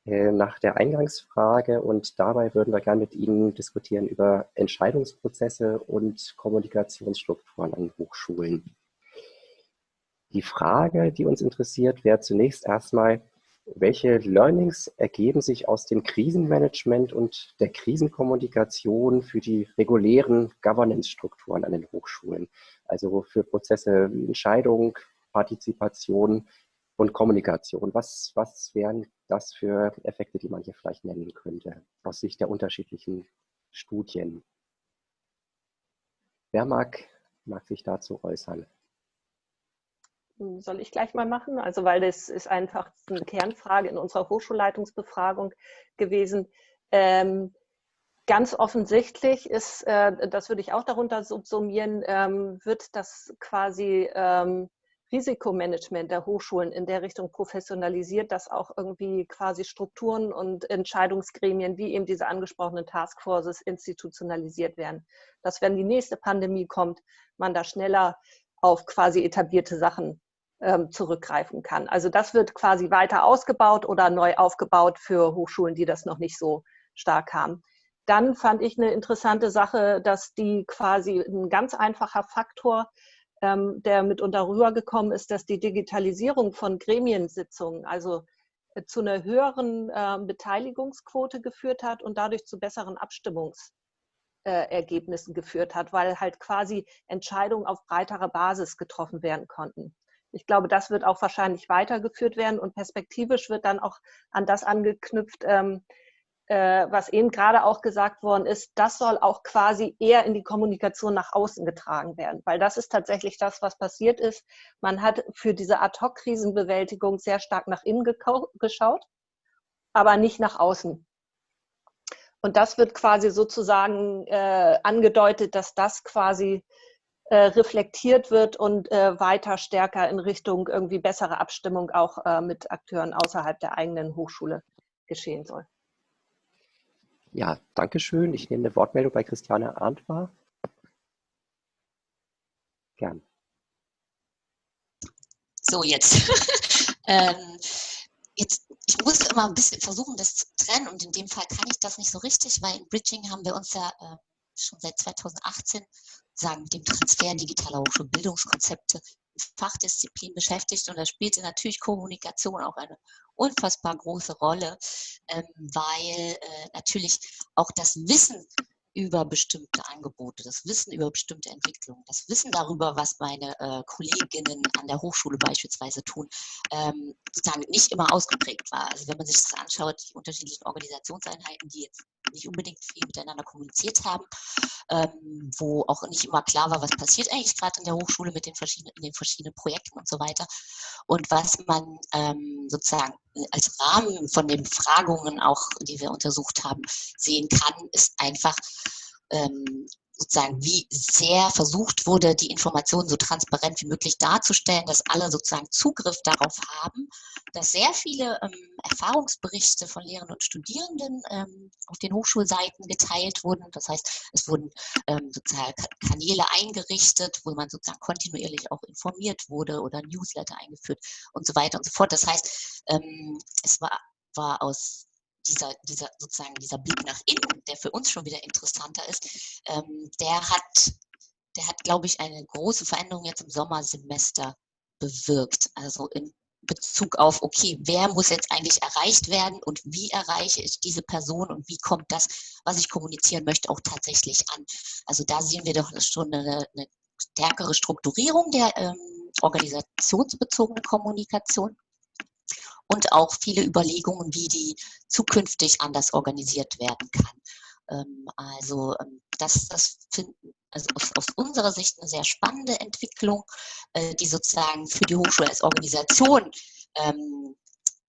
Äh, nach der Eingangsfrage und dabei würden wir gerne mit Ihnen diskutieren über Entscheidungsprozesse und Kommunikationsstrukturen an Hochschulen. Die Frage, die uns interessiert, wäre zunächst erstmal, welche Learnings ergeben sich aus dem Krisenmanagement und der Krisenkommunikation für die regulären Governance-Strukturen an den Hochschulen? Also für Prozesse wie Entscheidung, Partizipation und Kommunikation. Was, was wären das für Effekte, die man hier vielleicht nennen könnte, aus Sicht der unterschiedlichen Studien? Wer mag, mag sich dazu äußern? Soll ich gleich mal machen? Also, weil das ist einfach eine Kernfrage in unserer Hochschulleitungsbefragung gewesen. Ähm, ganz offensichtlich ist, äh, das würde ich auch darunter subsumieren, ähm, wird das quasi ähm, Risikomanagement der Hochschulen in der Richtung professionalisiert, dass auch irgendwie quasi Strukturen und Entscheidungsgremien wie eben diese angesprochenen Taskforces institutionalisiert werden. Dass wenn die nächste Pandemie kommt, man da schneller auf quasi etablierte Sachen ähm, zurückgreifen kann. Also das wird quasi weiter ausgebaut oder neu aufgebaut für Hochschulen, die das noch nicht so stark haben. Dann fand ich eine interessante Sache, dass die quasi ein ganz einfacher Faktor, ähm, der mitunter rübergekommen ist, dass die Digitalisierung von Gremiensitzungen, also äh, zu einer höheren äh, Beteiligungsquote geführt hat und dadurch zu besseren Abstimmungsergebnissen äh, geführt hat, weil halt quasi Entscheidungen auf breiterer Basis getroffen werden konnten. Ich glaube, das wird auch wahrscheinlich weitergeführt werden und perspektivisch wird dann auch an das angeknüpft, ähm, äh, was eben gerade auch gesagt worden ist, das soll auch quasi eher in die Kommunikation nach außen getragen werden, weil das ist tatsächlich das, was passiert ist. Man hat für diese Ad-Hoc-Krisenbewältigung sehr stark nach innen geschaut, aber nicht nach außen. Und das wird quasi sozusagen äh, angedeutet, dass das quasi äh, reflektiert wird und äh, weiter stärker in Richtung irgendwie bessere Abstimmung auch äh, mit Akteuren außerhalb der eigenen Hochschule geschehen soll. Ja, danke schön. Ich nehme eine Wortmeldung bei Christiane Arndt wahr. Gern. So, jetzt. ähm, jetzt. Ich muss immer ein bisschen versuchen, das zu trennen und in dem Fall kann ich das nicht so richtig, weil in Bridging haben wir uns ja äh, schon seit 2018 sagen, mit dem Transfer digitaler Hochschulbildungskonzepte Fachdisziplin beschäftigt und da spielte natürlich Kommunikation auch eine unfassbar große Rolle, ähm, weil äh, natürlich auch das Wissen über bestimmte Angebote, das Wissen über bestimmte Entwicklungen, das Wissen darüber, was meine äh, Kolleginnen an der Hochschule beispielsweise tun, ähm, sozusagen nicht immer ausgeprägt war. Also wenn man sich das anschaut, die unterschiedlichen Organisationseinheiten, die jetzt nicht unbedingt viel miteinander kommuniziert haben, ähm, wo auch nicht immer klar war, was passiert eigentlich gerade in der Hochschule mit den verschiedenen, den verschiedenen Projekten und so weiter. Und was man ähm, sozusagen als Rahmen von den Befragungen auch, die wir untersucht haben, sehen kann, ist einfach ähm, sozusagen, wie sehr versucht wurde, die Informationen so transparent wie möglich darzustellen, dass alle sozusagen Zugriff darauf haben, dass sehr viele ähm, Erfahrungsberichte von Lehrenden und Studierenden ähm, auf den Hochschulseiten geteilt wurden. Das heißt, es wurden ähm, sozusagen Kanäle eingerichtet, wo man sozusagen kontinuierlich auch informiert wurde oder Newsletter eingeführt und so weiter und so fort. Das heißt, ähm, es war, war aus dieser, dieser sozusagen dieser Blick nach innen, der für uns schon wieder interessanter ist, ähm, der hat, der hat, glaube ich, eine große Veränderung jetzt im Sommersemester bewirkt. Also in Bezug auf, okay, wer muss jetzt eigentlich erreicht werden und wie erreiche ich diese Person und wie kommt das, was ich kommunizieren möchte, auch tatsächlich an. Also da sehen wir doch schon eine, eine stärkere Strukturierung der ähm, organisationsbezogenen Kommunikation und auch viele Überlegungen, wie die zukünftig anders organisiert werden kann. Ähm, also ähm, das, das finden also aus, aus, unserer Sicht eine sehr spannende Entwicklung, äh, die sozusagen für die Hochschule als Organisation ähm,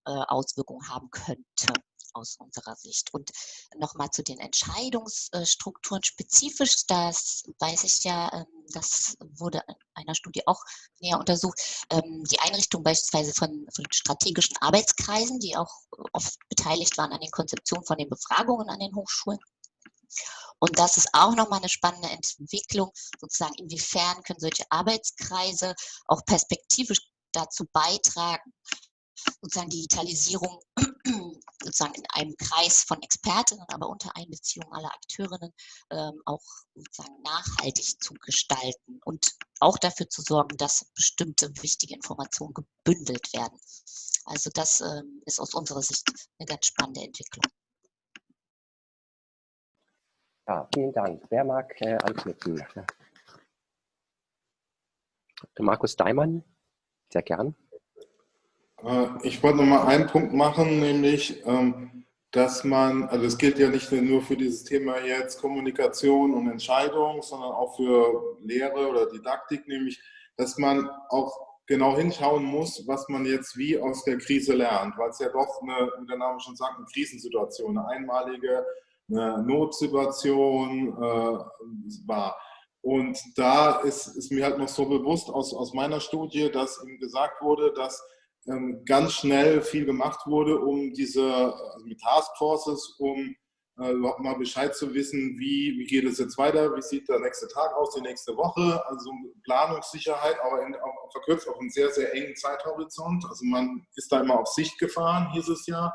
äh, Auswirkungen haben könnte aus unserer Sicht. Und nochmal zu den Entscheidungsstrukturen spezifisch, das weiß ich ja, ähm, das wurde in einer Studie auch näher untersucht, ähm, die Einrichtung beispielsweise von, von strategischen Arbeitskreisen, die auch oft beteiligt waren an den Konzeptionen von den Befragungen an den Hochschulen. Und das ist auch nochmal eine spannende Entwicklung, sozusagen, inwiefern können solche Arbeitskreise auch perspektivisch dazu beitragen, sozusagen Digitalisierung sozusagen in einem Kreis von Expertinnen, aber unter Einbeziehung aller Akteurinnen ähm, auch sozusagen nachhaltig zu gestalten und auch dafür zu sorgen, dass bestimmte wichtige Informationen gebündelt werden. Also das ähm, ist aus unserer Sicht eine ganz spannende Entwicklung. Ja, vielen Dank. Wer mag äh, anknüpfen? Markus Daimann, sehr gern. Äh, ich wollte noch mal einen Punkt machen, nämlich, ähm, dass man, also es gilt ja nicht nur für dieses Thema jetzt Kommunikation und Entscheidung, sondern auch für Lehre oder Didaktik, nämlich, dass man auch genau hinschauen muss, was man jetzt wie aus der Krise lernt, weil es ja doch eine, wie der Name schon sagt, eine Krisensituation, eine einmalige eine Notsituation äh, war. Und da ist, ist, mir halt noch so bewusst aus, aus meiner Studie, dass ihm gesagt wurde, dass ganz schnell viel gemacht wurde, um diese also mit Taskforces, um äh, überhaupt mal Bescheid zu wissen, wie, wie geht es jetzt weiter, wie sieht der nächste Tag aus, die nächste Woche, also Planungssicherheit, aber in, auch, verkürzt auf einen sehr, sehr engen Zeithorizont. Also man ist da immer auf Sicht gefahren, hieß es ja.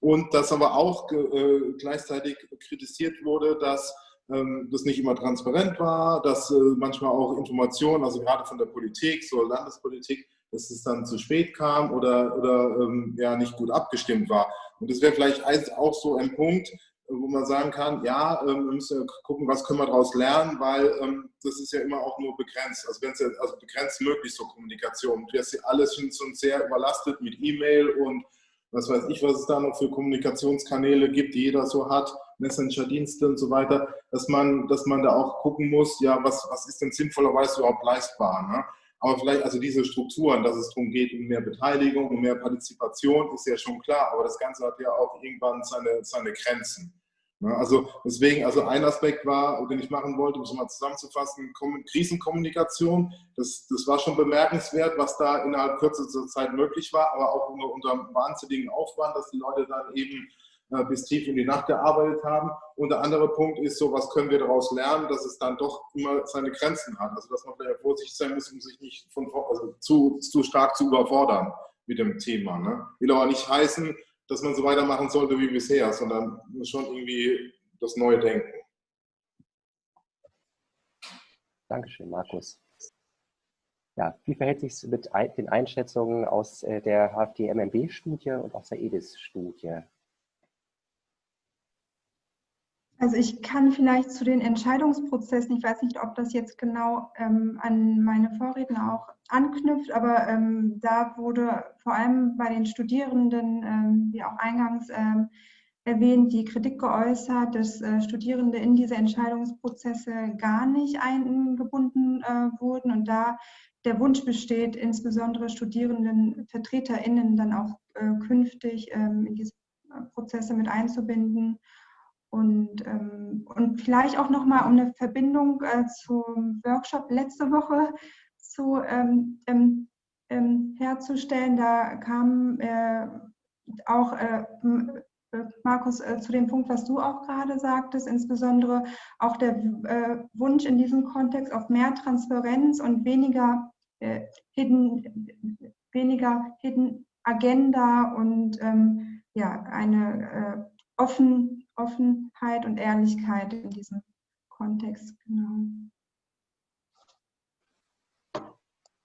Und dass aber auch äh, gleichzeitig kritisiert wurde, dass ähm, das nicht immer transparent war, dass äh, manchmal auch Informationen, also gerade von der Politik, so Landespolitik, dass es dann zu spät kam oder, oder ähm, ja, nicht gut abgestimmt war. Und das wäre vielleicht auch so ein Punkt, wo man sagen kann, ja, ähm, wir müssen gucken, was können wir daraus lernen, weil ähm, das ist ja immer auch nur begrenzt. Also wenn es ja also begrenzt möglich so Kommunikation. Hast ja alles schon sehr überlastet mit E-Mail und was weiß ich, was es da noch für Kommunikationskanäle gibt, die jeder so hat, Messenger-Dienste und so weiter, dass man, dass man da auch gucken muss, ja, was, was ist denn sinnvollerweise überhaupt leistbar. Ne? Aber vielleicht, also diese Strukturen, dass es darum geht, um mehr Beteiligung, um mehr Partizipation, ist ja schon klar, aber das Ganze hat ja auch irgendwann seine, seine Grenzen. Ne? Also deswegen, also ein Aspekt war, den ich machen wollte, um es mal zusammenzufassen, Krisenkommunikation. Das, das war schon bemerkenswert, was da innerhalb kürzester Zeit möglich war, aber auch unter, unter wahnsinnigen Aufwand, dass die Leute dann eben bis tief in die Nacht gearbeitet haben. Und der andere Punkt ist so, was können wir daraus lernen, dass es dann doch immer seine Grenzen hat. Also dass man vielleicht vorsichtig sein muss, um sich nicht von, also zu, zu stark zu überfordern mit dem Thema. Ne? Will aber nicht heißen, dass man so weitermachen sollte wie bisher, sondern schon irgendwie das Neue denken. Dankeschön, Markus. Ja, wie verhält sich es mit den Einschätzungen aus äh, der HFD-MMB-Studie und aus der EDIS-Studie? Also ich kann vielleicht zu den Entscheidungsprozessen, ich weiß nicht, ob das jetzt genau ähm, an meine Vorredner auch anknüpft, aber ähm, da wurde vor allem bei den Studierenden, ähm, wie auch eingangs ähm, erwähnt, die Kritik geäußert, dass äh, Studierende in diese Entscheidungsprozesse gar nicht eingebunden äh, wurden und da der Wunsch besteht, insbesondere StudierendenvertreterInnen dann auch äh, künftig ähm, in diese Prozesse mit einzubinden und, ähm, und vielleicht auch nochmal um eine Verbindung äh, zum Workshop letzte Woche zu, ähm, ähm, ähm herzustellen. Da kam äh, auch äh, äh, Markus, äh, zu dem Punkt, was du auch gerade sagtest, insbesondere auch der äh, Wunsch in diesem Kontext auf mehr Transparenz und weniger Hidden, weniger Hidden Agenda und ähm, ja, eine offen, Offenheit und Ehrlichkeit in diesem Kontext. Genau.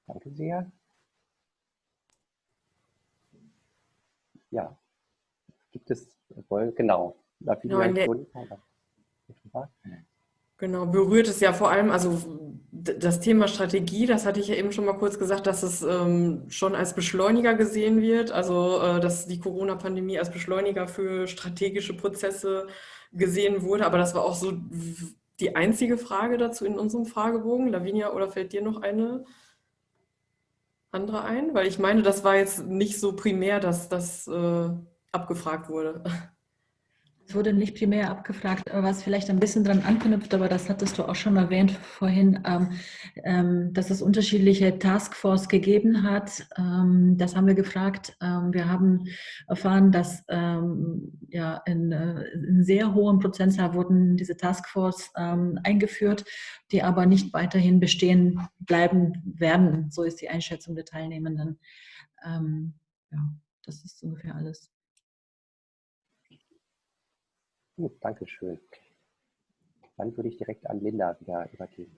Danke sehr. Ja, gibt es, genau, genau Genau, berührt es ja vor allem, also das Thema Strategie, das hatte ich ja eben schon mal kurz gesagt, dass es ähm, schon als Beschleuniger gesehen wird, also äh, dass die Corona-Pandemie als Beschleuniger für strategische Prozesse gesehen wurde, aber das war auch so die einzige Frage dazu in unserem Fragebogen. Lavinia, oder fällt dir noch eine andere ein? Weil ich meine, das war jetzt nicht so primär, dass das äh, abgefragt wurde. Wurde nicht primär abgefragt, was vielleicht ein bisschen daran anknüpft, aber das hattest du auch schon erwähnt vorhin, ähm, ähm, dass es unterschiedliche Taskforce gegeben hat. Ähm, das haben wir gefragt. Wir haben erfahren, dass ja, in, äh, in, sehr hohem Prozentzahl wurden diese Taskforce eingeführt, die aber nicht weiterhin bestehen bleiben werden. So ist die Einschätzung der Teilnehmenden. ja, das ist ungefähr alles. Gut, danke schön. Dann würde ich direkt an Linda wieder übergeben.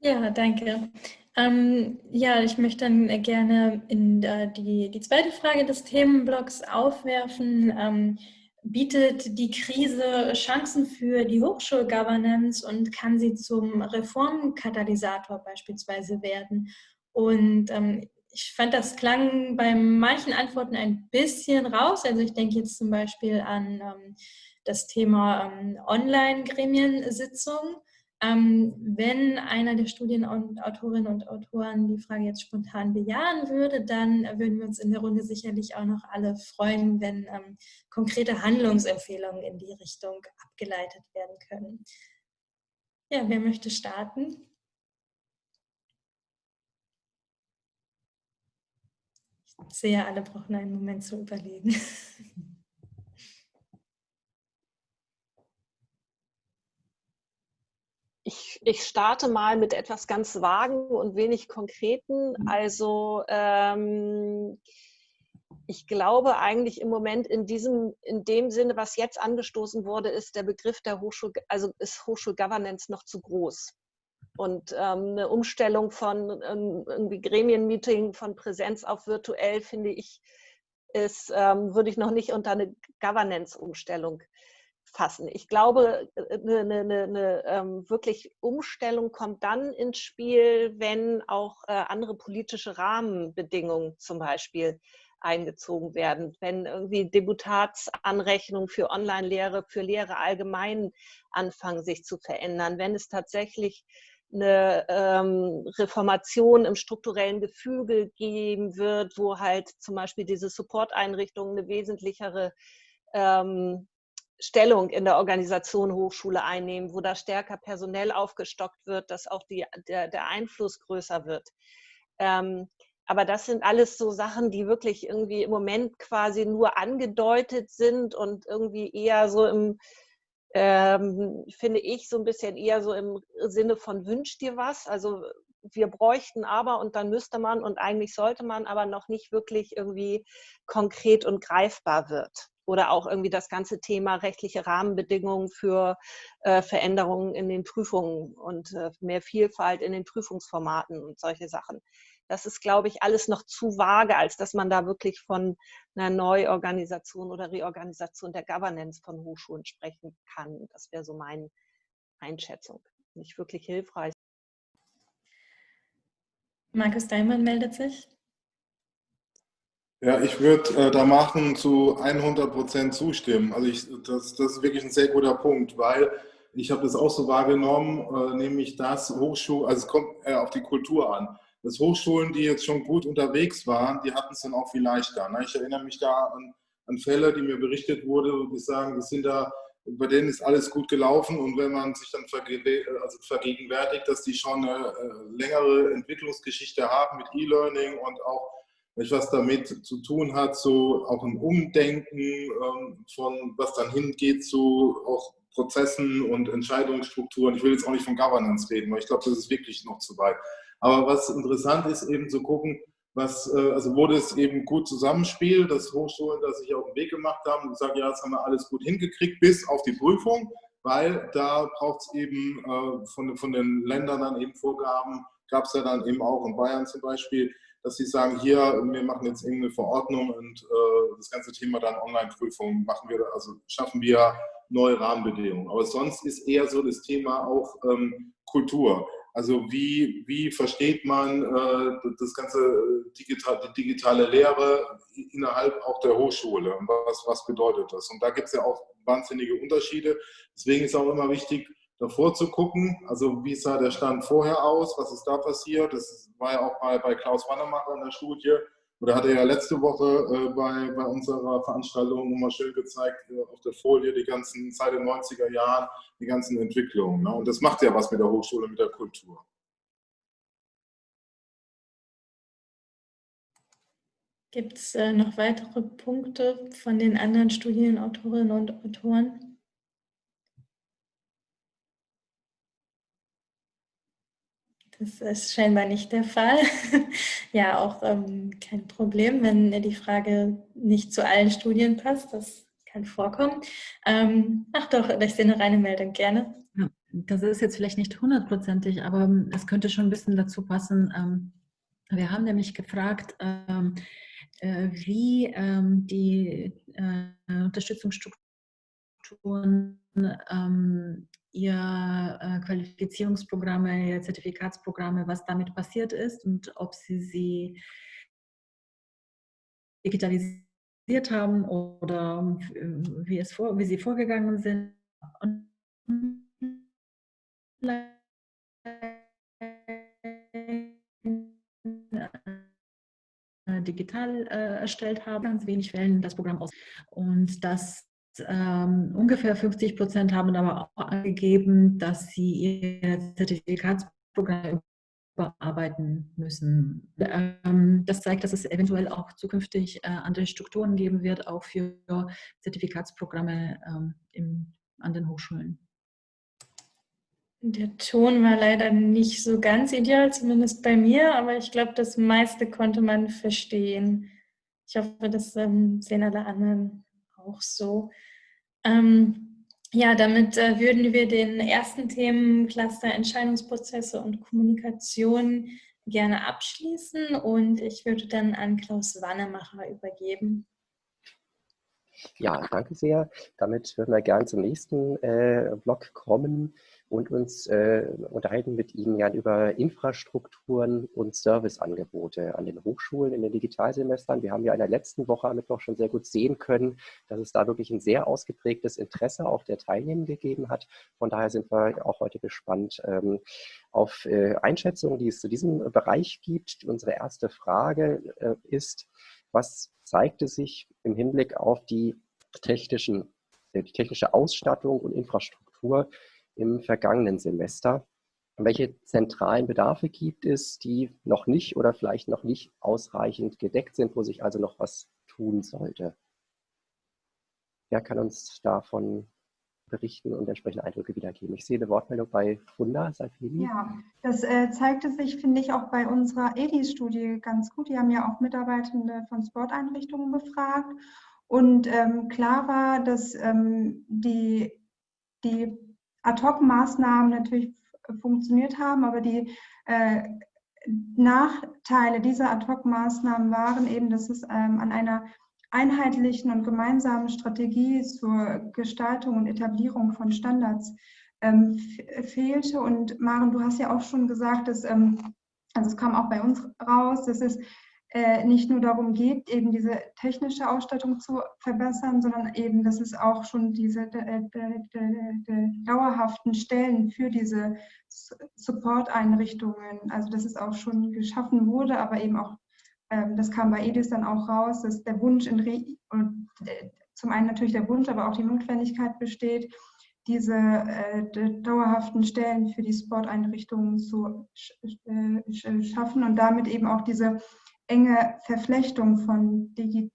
Ja, danke. Ähm, ja, ich möchte dann gerne in äh, die, die zweite Frage des Themenblocks aufwerfen. Ähm, bietet die Krise Chancen für die Hochschulgovernance und kann sie zum Reformkatalysator beispielsweise werden? Und ähm, ich fand, das klang bei manchen Antworten ein bisschen raus. Also ich denke jetzt zum Beispiel an ähm, das Thema ähm, Online-Gremiensitzung. Ähm, wenn einer der Studienautorinnen und Autoren die Frage jetzt spontan bejahen würde, dann würden wir uns in der Runde sicherlich auch noch alle freuen, wenn ähm, konkrete Handlungsempfehlungen in die Richtung abgeleitet werden können. Ja, wer möchte starten? Ich sehe, alle brauchen einen Moment zu überlegen. Ich, ich, starte mal mit etwas ganz Vagen und wenig Konkreten. Mhm. Also ähm, ich glaube eigentlich im Moment in diesem, in dem Sinne, was jetzt angestoßen wurde, ist der Begriff der Hochschul, also ist Hochschulgovernance noch zu groß. Und ähm, eine Umstellung von ähm, irgendwie Gremienmeeting von Präsenz auf virtuell, finde ich, ist, ähm, würde ich noch nicht unter eine Governance-Umstellung fassen. Ich glaube, eine, eine, eine, ähm, wirklich Umstellung kommt dann ins Spiel, wenn auch äh, andere politische Rahmenbedingungen zum Beispiel eingezogen werden, wenn irgendwie Deputatsanrechnungen für Online-Lehre, für Lehre allgemein anfangen sich zu verändern, wenn es tatsächlich eine ähm, Reformation im strukturellen Gefüge geben wird, wo halt zum Beispiel diese Support-Einrichtungen eine wesentlichere ähm, Stellung in der Organisation Hochschule einnehmen, wo da stärker personell aufgestockt wird, dass auch die, der, der Einfluss größer wird. Ähm, aber das sind alles so Sachen, die wirklich irgendwie im Moment quasi nur angedeutet sind und irgendwie eher so im, ähm, finde ich, so ein bisschen eher so im Sinne von wünsch dir was. Also wir bräuchten aber und dann müsste man und eigentlich sollte man aber noch nicht wirklich irgendwie konkret und greifbar wird oder auch irgendwie das ganze Thema rechtliche Rahmenbedingungen für äh, Veränderungen in den Prüfungen und äh, mehr Vielfalt in den Prüfungsformaten und solche Sachen. Das ist, glaube ich, alles noch zu vage, als dass man da wirklich von einer Neuorganisation oder Reorganisation der Governance von Hochschulen sprechen kann. Das wäre so meine Einschätzung. Nicht wirklich hilfreich. Markus Daimann meldet sich. Ja, ich würde äh, da machen zu 100 Prozent zustimmen. Also ich, das, das ist wirklich ein sehr guter Punkt, weil ich habe das auch so wahrgenommen, äh, nämlich das Hochschul, also es kommt äh, auf die Kultur an. Das Hochschulen, die jetzt schon gut unterwegs waren, die hatten es dann auch viel leichter. Ne? Ich erinnere mich da an, an Fälle, die mir berichtet wurde, die sagen, das sind da, bei denen ist alles gut gelaufen und wenn man sich dann also vergegenwärtigt, dass die schon eine äh, längere Entwicklungsgeschichte haben mit E-Learning und auch etwas damit zu tun hat, so auch ein Umdenken ähm, von, was dann hingeht zu auch Prozessen und Entscheidungsstrukturen. Ich will jetzt auch nicht von Governance reden, weil ich glaube, das ist wirklich noch zu weit. Aber was interessant ist, eben zu gucken, was, äh, also wo das eben gut zusammenspielt, dass Hochschulen das sich auf den Weg gemacht haben und sagen, ja, jetzt haben wir alles gut hingekriegt, bis auf die Prüfung, weil da braucht es eben äh, von, von den Ländern dann eben Vorgaben, gab es ja dann eben auch in Bayern zum Beispiel, dass sie sagen, hier, wir machen jetzt irgendeine Verordnung und äh, das ganze Thema dann Online-Prüfung machen wir, also schaffen wir neue Rahmenbedingungen. Aber sonst ist eher so das Thema auch ähm, Kultur. Also wie, wie versteht man äh, das ganze äh, digital, die digitale Lehre innerhalb auch der Hochschule? Was, was bedeutet das? Und da gibt es ja auch wahnsinnige Unterschiede. Deswegen ist auch immer wichtig, davor zu gucken, also wie sah der Stand vorher aus, was ist da passiert. Das war ja auch bei, bei Klaus Wannemacher in der Studie. Oder hat er ja letzte Woche äh, bei, bei unserer Veranstaltung nochmal schön gezeigt, äh, auf der Folie die ganzen, seit den 90er Jahren, die ganzen Entwicklungen. Ne? Und das macht ja was mit der Hochschule, mit der Kultur. Gibt es äh, noch weitere Punkte von den anderen Studienautorinnen und Autoren? Das ist scheinbar nicht der Fall. ja, auch ähm, kein Problem, wenn die Frage nicht zu allen Studien passt. Das kann vorkommen. Ähm, ach doch, ich sehe eine reine Meldung, gerne. Ja, das ist jetzt vielleicht nicht hundertprozentig, aber ähm, es könnte schon ein bisschen dazu passen. Ähm, wir haben nämlich gefragt, ähm, äh, wie ähm, die äh, Unterstützungsstrukturen ihr äh, Qualifizierungsprogramme, ihr Zertifikatsprogramme, was damit passiert ist und ob sie sie digitalisiert haben oder wie, es vor, wie sie vorgegangen sind. digital äh, erstellt haben, ganz wenig wählen das Programm aus. Und das ähm, ungefähr 50 Prozent haben aber auch angegeben, dass sie ihr Zertifikatsprogramm überarbeiten müssen. Ähm, das zeigt, dass es eventuell auch zukünftig äh, andere Strukturen geben wird, auch für Zertifikatsprogramme ähm, im, an den Hochschulen. Der Ton war leider nicht so ganz ideal, zumindest bei mir, aber ich glaube, das meiste konnte man verstehen. Ich hoffe, das ähm, sehen alle anderen auch so. Ähm, ja, damit äh, würden wir den ersten Themencluster Entscheidungsprozesse und Kommunikation gerne abschließen und ich würde dann an Klaus Wannemacher übergeben. Ja, danke sehr. Damit würden wir gerne zum nächsten äh, Block kommen und uns äh, unterhalten mit Ihnen ja über Infrastrukturen und Serviceangebote an den Hochschulen in den Digitalsemestern. Wir haben ja in der letzten Woche am Mittwoch schon sehr gut sehen können, dass es da wirklich ein sehr ausgeprägtes Interesse auch der Teilnehmer gegeben hat. Von daher sind wir auch heute gespannt ähm, auf äh, Einschätzungen, die es zu diesem Bereich gibt. Unsere erste Frage äh, ist, was zeigte sich im Hinblick auf die, technischen, die technische Ausstattung und Infrastruktur im vergangenen Semester. Welche zentralen Bedarfe gibt es, die noch nicht oder vielleicht noch nicht ausreichend gedeckt sind, wo sich also noch was tun sollte? Wer kann uns davon berichten und entsprechende Eindrücke wiedergeben? Ich sehe eine Wortmeldung bei Funda Salfini. Ja, das äh, zeigte sich, finde ich, auch bei unserer EDIS-Studie ganz gut. Die haben ja auch Mitarbeitende von Sporteinrichtungen befragt. Und ähm, klar war, dass ähm, die, die Ad-Hoc-Maßnahmen natürlich funktioniert haben, aber die äh, Nachteile dieser Ad-Hoc-Maßnahmen waren eben, dass es ähm, an einer einheitlichen und gemeinsamen Strategie zur Gestaltung und Etablierung von Standards ähm, fehlte. Und Maren, du hast ja auch schon gesagt, dass, ähm, also es kam auch bei uns raus, dass es äh, nicht nur darum geht, eben diese technische Ausstattung zu verbessern, sondern eben, dass es auch schon diese dauerhaften Stellen für diese Support-Einrichtungen, also dass es auch schon geschaffen wurde, aber eben auch, ähm, das kam bei EDIS dann auch raus, dass der Wunsch in Re und äh, zum einen natürlich der Wunsch, aber auch die Notwendigkeit besteht, diese äh, dauerhaften Stellen für die Sporteinrichtungen zu sch schaffen und damit eben auch diese enge Verflechtung von, Digi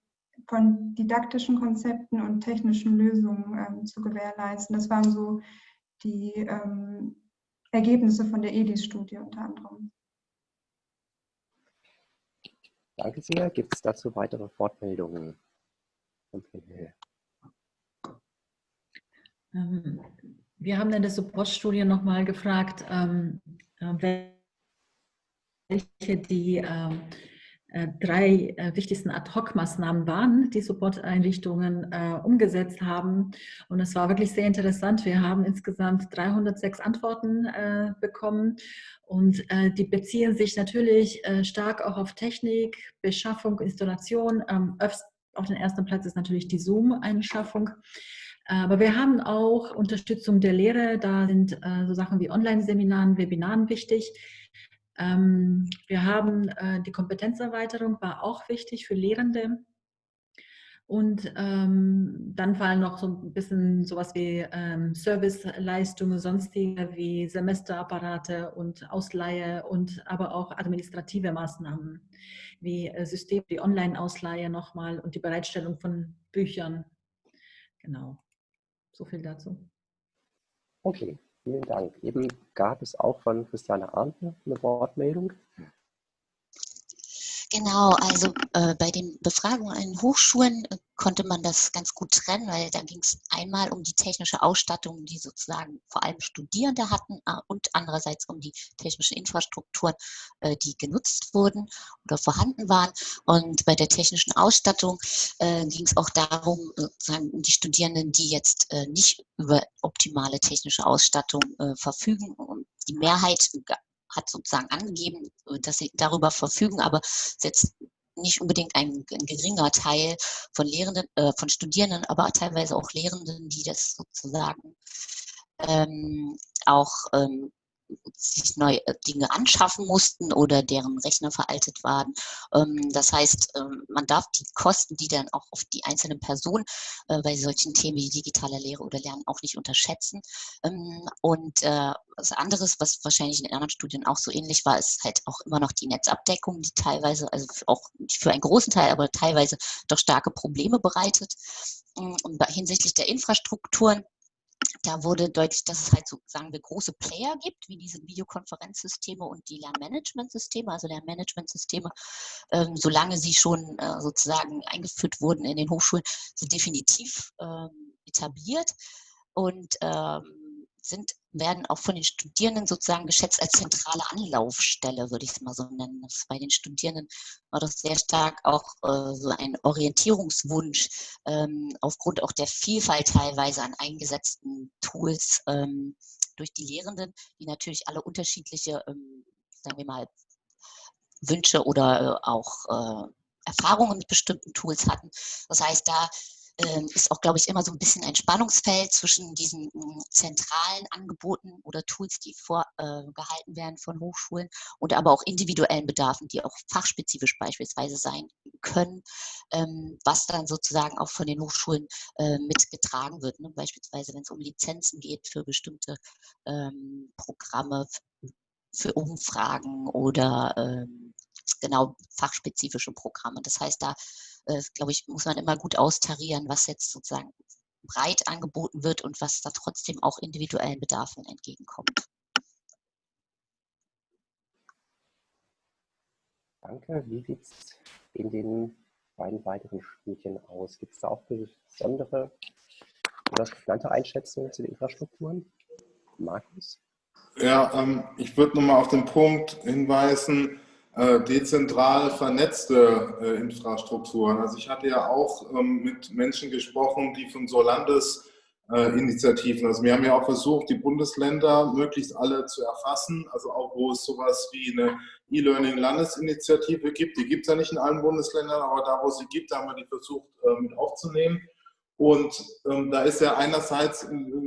von didaktischen Konzepten und technischen Lösungen ähm, zu gewährleisten. Das waren so die ähm, Ergebnisse von der EDIS-Studie unter anderem. Danke sehr. Gibt es dazu weitere Fortmeldungen? Ähm, wir haben in der Support-Studie nochmal gefragt, ähm, äh, welche die ähm, äh, drei äh, wichtigsten Ad-Hoc-Maßnahmen waren, die Support-Einrichtungen äh, umgesetzt haben. Und es war wirklich sehr interessant. Wir haben insgesamt 306 Antworten äh, bekommen und äh, die beziehen sich natürlich äh, stark auch auf Technik, Beschaffung, Installation. Auf den ersten Platz ist natürlich die Zoom-Einschaffung. Aber wir haben auch Unterstützung der Lehre. Da sind so Sachen wie Online-Seminaren, Webinaren wichtig. Ähm, wir haben äh, die Kompetenzerweiterung, war auch wichtig für Lehrende. Und ähm, dann fallen noch so ein bisschen sowas wie ähm, Serviceleistungen, sonstige wie Semesterapparate und Ausleihe und aber auch administrative Maßnahmen wie äh, System, die Online-Ausleihe nochmal und die Bereitstellung von Büchern. Genau, so viel dazu. Okay, Vielen Dank. Eben gab es auch von Christiane Arndt eine Wortmeldung. Genau, also äh, bei den Befragungen an Hochschulen äh, konnte man das ganz gut trennen, weil da ging es einmal um die technische Ausstattung, die sozusagen vor allem Studierende hatten und andererseits um die technische Infrastruktur, äh, die genutzt wurden oder vorhanden waren. Und bei der technischen Ausstattung äh, ging es auch darum, sozusagen die Studierenden, die jetzt nicht über optimale technische Ausstattung verfügen. Und die Mehrheit hat sozusagen angegeben, dass sie darüber verfügen, aber jetzt nicht unbedingt ein, ein geringer Teil von Lehrenden, äh, von Studierenden, aber teilweise auch Lehrenden, die das sozusagen ähm, auch ähm, sich neue äh, Dinge anschaffen mussten oder deren Rechner veraltet waren. Ähm, das heißt, ähm, man darf die Kosten, die dann auch auf die einzelnen Personen äh, bei solchen Themen wie digitaler Lehre oder Lernen auch nicht unterschätzen. Ähm, und äh, was anderes, was wahrscheinlich in anderen Studien auch so ähnlich war, ist halt auch immer noch die Netzabdeckung, die teilweise, also auch für einen großen Teil, aber teilweise doch starke Probleme bereitet. Und hinsichtlich der Infrastrukturen da wurde deutlich, dass es halt so, sagen wir, große Player gibt, wie diese Videokonferenzsysteme und die Lernmanagementsysteme. Also Lernmanagementsysteme, ähm, solange sie schon äh, sozusagen eingeführt wurden in den Hochschulen, sind definitiv ähm, etabliert. Und ähm, sind, werden auch von den Studierenden sozusagen geschätzt als zentrale Anlaufstelle, würde ich es mal so nennen. Das bei den Studierenden war das sehr stark auch äh, so ein Orientierungswunsch ähm, aufgrund auch der Vielfalt teilweise an eingesetzten Tools ähm, durch die Lehrenden, die natürlich alle unterschiedliche, ähm, sagen wir mal, Wünsche oder äh, auch äh, Erfahrungen mit bestimmten Tools hatten. Das heißt, da ist auch, glaube ich, immer so ein bisschen ein Spannungsfeld zwischen diesen hm, zentralen Angeboten oder Tools, die vorgehalten äh, werden von Hochschulen und aber auch individuellen Bedarfen, die auch fachspezifisch beispielsweise sein können, ähm, was dann sozusagen auch von den Hochschulen äh, mitgetragen wird. Ne? Beispielsweise, wenn es um Lizenzen geht für bestimmte ähm, Programme, für Umfragen oder genau fachspezifische Programme. Das heißt, da äh, glaube ich, muss man immer gut austarieren, was jetzt sozusagen breit angeboten wird und was da trotzdem auch individuellen Bedarfen entgegenkommt. Danke. Wie sieht es in den beiden weiteren Studien aus? Gibt es da auch besondere oder prägnante Einschätzungen zu den Infrastrukturen? Markus? Ja, ähm, ich würde nochmal auf den Punkt hinweisen, dezentral vernetzte äh, Infrastrukturen. Also ich hatte ja auch ähm, mit Menschen gesprochen, die von so Landesinitiativen, also wir haben ja auch versucht, die Bundesländer möglichst alle zu erfassen, also auch wo es sowas wie eine E-Learning-Landesinitiative gibt, die gibt es ja nicht in allen Bundesländern, aber da, wo sie gibt, haben wir die versucht äh, mit aufzunehmen. Und ähm, da ist ja einerseits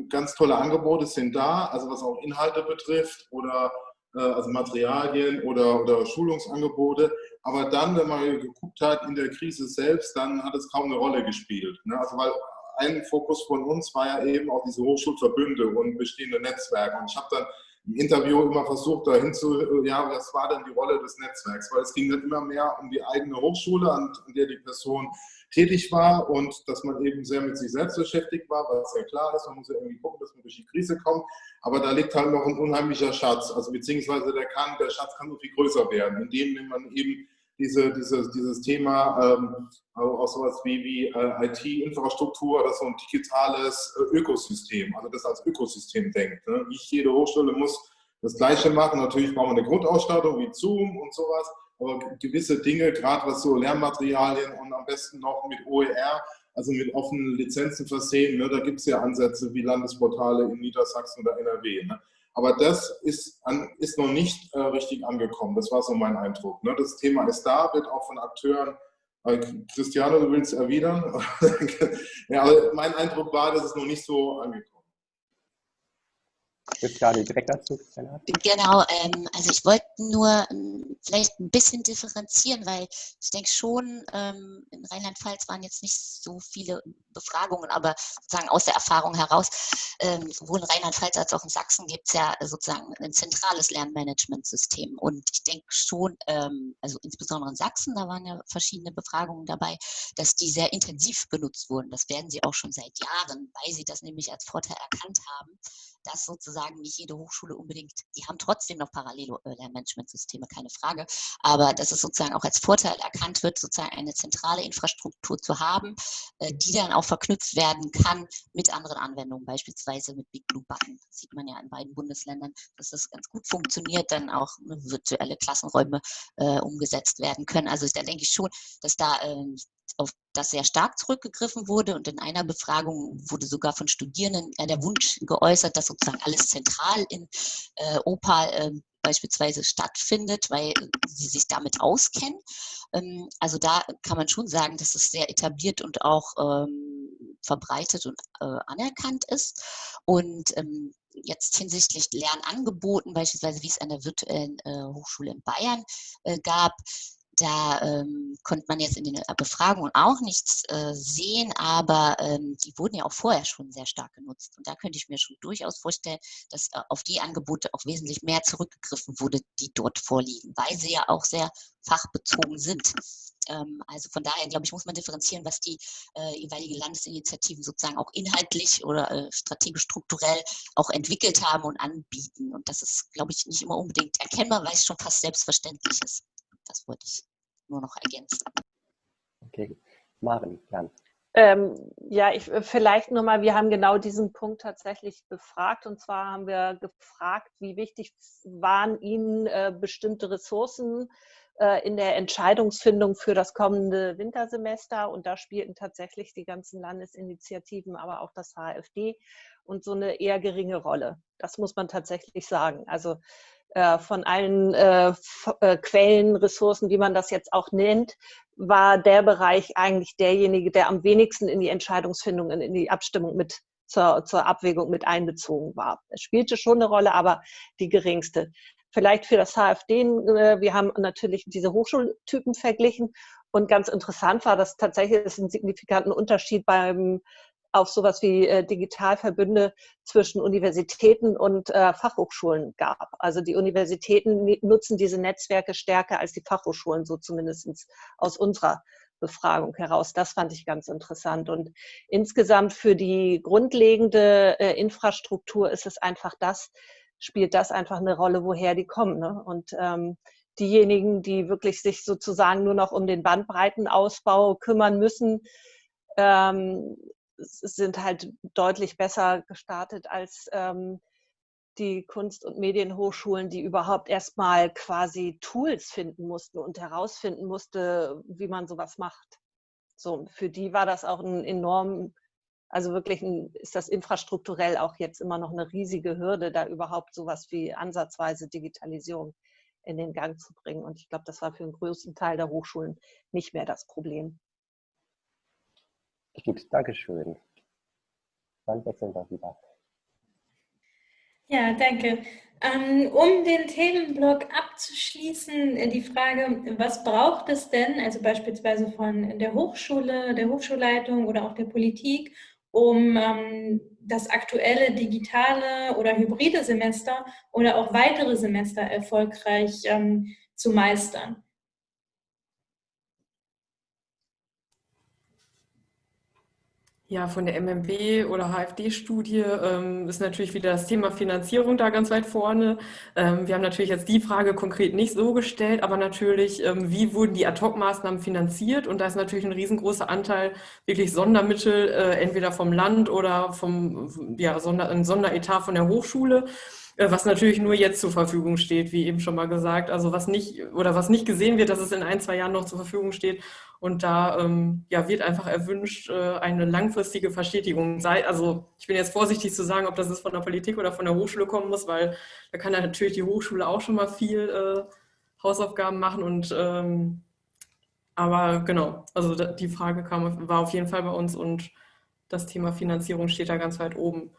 ganz tolle Angebote sind da, also was auch Inhalte betrifft oder äh, also Materialien oder, oder Schulungsangebote. Aber dann, wenn man geguckt hat in der Krise selbst, dann hat es kaum eine Rolle gespielt. Ne? Also weil ein Fokus von uns war ja eben auch diese Hochschulverbünde und bestehende Netzwerke. Und ich habe dann im Interview immer versucht, dahin zu, ja, was war denn die Rolle des Netzwerks? Weil es ging dann immer mehr um die eigene Hochschule, an, der die Person tätig war und dass man eben sehr mit sich selbst beschäftigt war, was ja klar ist, man muss ja irgendwie gucken, dass man durch die Krise kommt, aber da liegt halt noch ein unheimlicher Schatz, also beziehungsweise der, kann, der Schatz kann so viel größer werden, indem man eben diese, diese, dieses Thema ähm, auch sowas wie, wie äh, IT-Infrastruktur oder so ein digitales äh, Ökosystem, also das als Ökosystem denkt. Ne? Nicht jede Hochschule muss das Gleiche machen. Natürlich brauchen wir eine Grundausstattung wie Zoom und sowas, aber gewisse Dinge, gerade was so Lernmaterialien und am besten noch mit OER, also mit offenen Lizenzen versehen, ne, da gibt es ja Ansätze wie Landesportale in Niedersachsen oder NRW. Ne. Aber das ist, an, ist noch nicht äh, richtig angekommen. Das war so mein Eindruck. Ne. Das Thema ist da, wird auch von Akteuren äh, Christiane, du willst erwidern? ja, aber mein Eindruck war, dass es noch nicht so angekommen Jetzt gerade direkt dazu, Genau, ähm, also ich wollte nur ähm, vielleicht ein bisschen differenzieren, weil ich denke schon, ähm, in Rheinland-Pfalz waren jetzt nicht so viele Befragungen, aber sozusagen aus der Erfahrung heraus, ähm, sowohl in Rheinland-Pfalz als auch in Sachsen gibt es ja sozusagen ein zentrales Lernmanagementsystem. Und ich denke schon, ähm, also insbesondere in Sachsen, da waren ja verschiedene Befragungen dabei, dass die sehr intensiv benutzt wurden. Das werden sie auch schon seit Jahren, weil sie das nämlich als Vorteil erkannt haben, dass sozusagen nicht jede Hochschule unbedingt, die haben trotzdem noch parallele äh, Lernmanagementsysteme, keine Frage, aber dass es sozusagen auch als Vorteil erkannt wird, sozusagen eine zentrale Infrastruktur zu haben, äh, die dann auch verknüpft werden kann mit anderen Anwendungen, beispielsweise mit Big Blue Button. Das sieht man ja in beiden Bundesländern, dass das ganz gut funktioniert, dann auch virtuelle Klassenräume äh, umgesetzt werden können. Also da denke ich schon, dass da ähm, auf das sehr stark zurückgegriffen wurde und in einer Befragung wurde sogar von Studierenden äh, der Wunsch geäußert, dass sozusagen alles zentral in äh, Opal ähm, beispielsweise stattfindet, weil sie sich damit auskennen. Ähm, also da kann man schon sagen, dass es sehr etabliert und auch ähm, verbreitet und äh, anerkannt ist. Und ähm, jetzt hinsichtlich Lernangeboten, beispielsweise wie es an der virtuellen äh, Hochschule in Bayern äh, gab, da ähm, konnte man jetzt in den äh, Befragungen auch nichts äh, sehen, aber ähm, die wurden ja auch vorher schon sehr stark genutzt. Und da könnte ich mir schon durchaus vorstellen, dass äh, auf die Angebote auch wesentlich mehr zurückgegriffen wurde, die dort vorliegen, weil sie ja auch sehr fachbezogen sind. Ähm, also von daher, glaube ich, muss man differenzieren, was die äh, jeweilige Landesinitiativen sozusagen auch inhaltlich oder äh, strategisch strukturell auch entwickelt haben und anbieten. Und das ist, glaube ich, nicht immer unbedingt erkennbar, weil es schon fast selbstverständlich ist. Das wollte ich nur noch ergänzen. Okay, Maren, Jan. Ähm, ja, ich, äh, vielleicht nochmal, wir haben genau diesen Punkt tatsächlich befragt. Und zwar haben wir gefragt, wie wichtig waren Ihnen äh, bestimmte Ressourcen äh, in der Entscheidungsfindung für das kommende Wintersemester. Und da spielten tatsächlich die ganzen Landesinitiativen, aber auch das HFD und so eine eher geringe Rolle. Das muss man tatsächlich sagen. Also von allen äh, äh, Quellen, Ressourcen, wie man das jetzt auch nennt, war der Bereich eigentlich derjenige, der am wenigsten in die Entscheidungsfindung, in die Abstimmung mit zur, zur Abwägung mit einbezogen war. Es spielte schon eine Rolle, aber die geringste. Vielleicht für das HFD, äh, wir haben natürlich diese Hochschultypen verglichen und ganz interessant war, dass tatsächlich es einen signifikanten Unterschied beim auf sowas wie äh, Digitalverbünde zwischen Universitäten und äh, Fachhochschulen gab. Also die Universitäten nutzen diese Netzwerke stärker als die Fachhochschulen, so zumindest aus unserer Befragung heraus. Das fand ich ganz interessant. Und insgesamt für die grundlegende äh, Infrastruktur ist es einfach das, spielt das einfach eine Rolle, woher die kommen. Ne? Und ähm, diejenigen, die wirklich sich sozusagen nur noch um den Bandbreitenausbau kümmern müssen, ähm, sind halt deutlich besser gestartet als ähm, die Kunst- und Medienhochschulen, die überhaupt erstmal quasi Tools finden mussten und herausfinden musste, wie man sowas macht. So, für die war das auch ein enorm, also wirklich ein, ist das infrastrukturell auch jetzt immer noch eine riesige Hürde, da überhaupt sowas wie ansatzweise Digitalisierung in den Gang zu bringen. Und ich glaube, das war für den größten Teil der Hochschulen nicht mehr das Problem. Gut, Dankeschön. Dann wechseln wir wieder. Ja, danke. Ähm, um den Themenblock abzuschließen, äh, die Frage, was braucht es denn, also beispielsweise von der Hochschule, der Hochschulleitung oder auch der Politik, um ähm, das aktuelle digitale oder hybride Semester oder auch weitere Semester erfolgreich ähm, zu meistern? Ja, von der MMB oder HFD-Studie ähm, ist natürlich wieder das Thema Finanzierung da ganz weit vorne. Ähm, wir haben natürlich jetzt die Frage konkret nicht so gestellt, aber natürlich, ähm, wie wurden die Ad-Hoc-Maßnahmen finanziert? Und da ist natürlich ein riesengroßer Anteil wirklich Sondermittel, äh, entweder vom Land oder vom ja, Sonder, ein Sonderetat von der Hochschule. Äh, was natürlich nur jetzt zur Verfügung steht, wie eben schon mal gesagt. Also was nicht oder was nicht gesehen wird, dass es in ein, zwei Jahren noch zur Verfügung steht. Und da ähm, ja, wird einfach erwünscht, äh, eine langfristige Verstetigung. Sei, also ich bin jetzt vorsichtig zu sagen, ob das jetzt von der Politik oder von der Hochschule kommen muss, weil da kann ja natürlich die Hochschule auch schon mal viel äh, Hausaufgaben machen. Und ähm, aber genau, also die Frage kam, war auf jeden Fall bei uns und das Thema Finanzierung steht da ganz weit oben.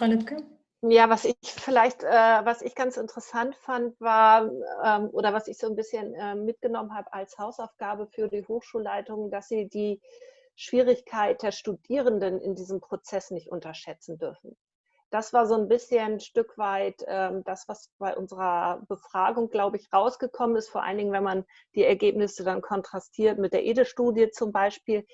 Frau Lübcke? Ja, was ich vielleicht, äh, was ich ganz interessant fand, war, ähm, oder was ich so ein bisschen äh, mitgenommen habe als Hausaufgabe für die Hochschulleitung, dass sie die Schwierigkeit der Studierenden in diesem Prozess nicht unterschätzen dürfen. Das war so ein bisschen ein Stück weit ähm, das, was bei unserer Befragung, glaube ich, rausgekommen ist, vor allen Dingen, wenn man die Ergebnisse dann kontrastiert mit der EDE-Studie zum Beispiel,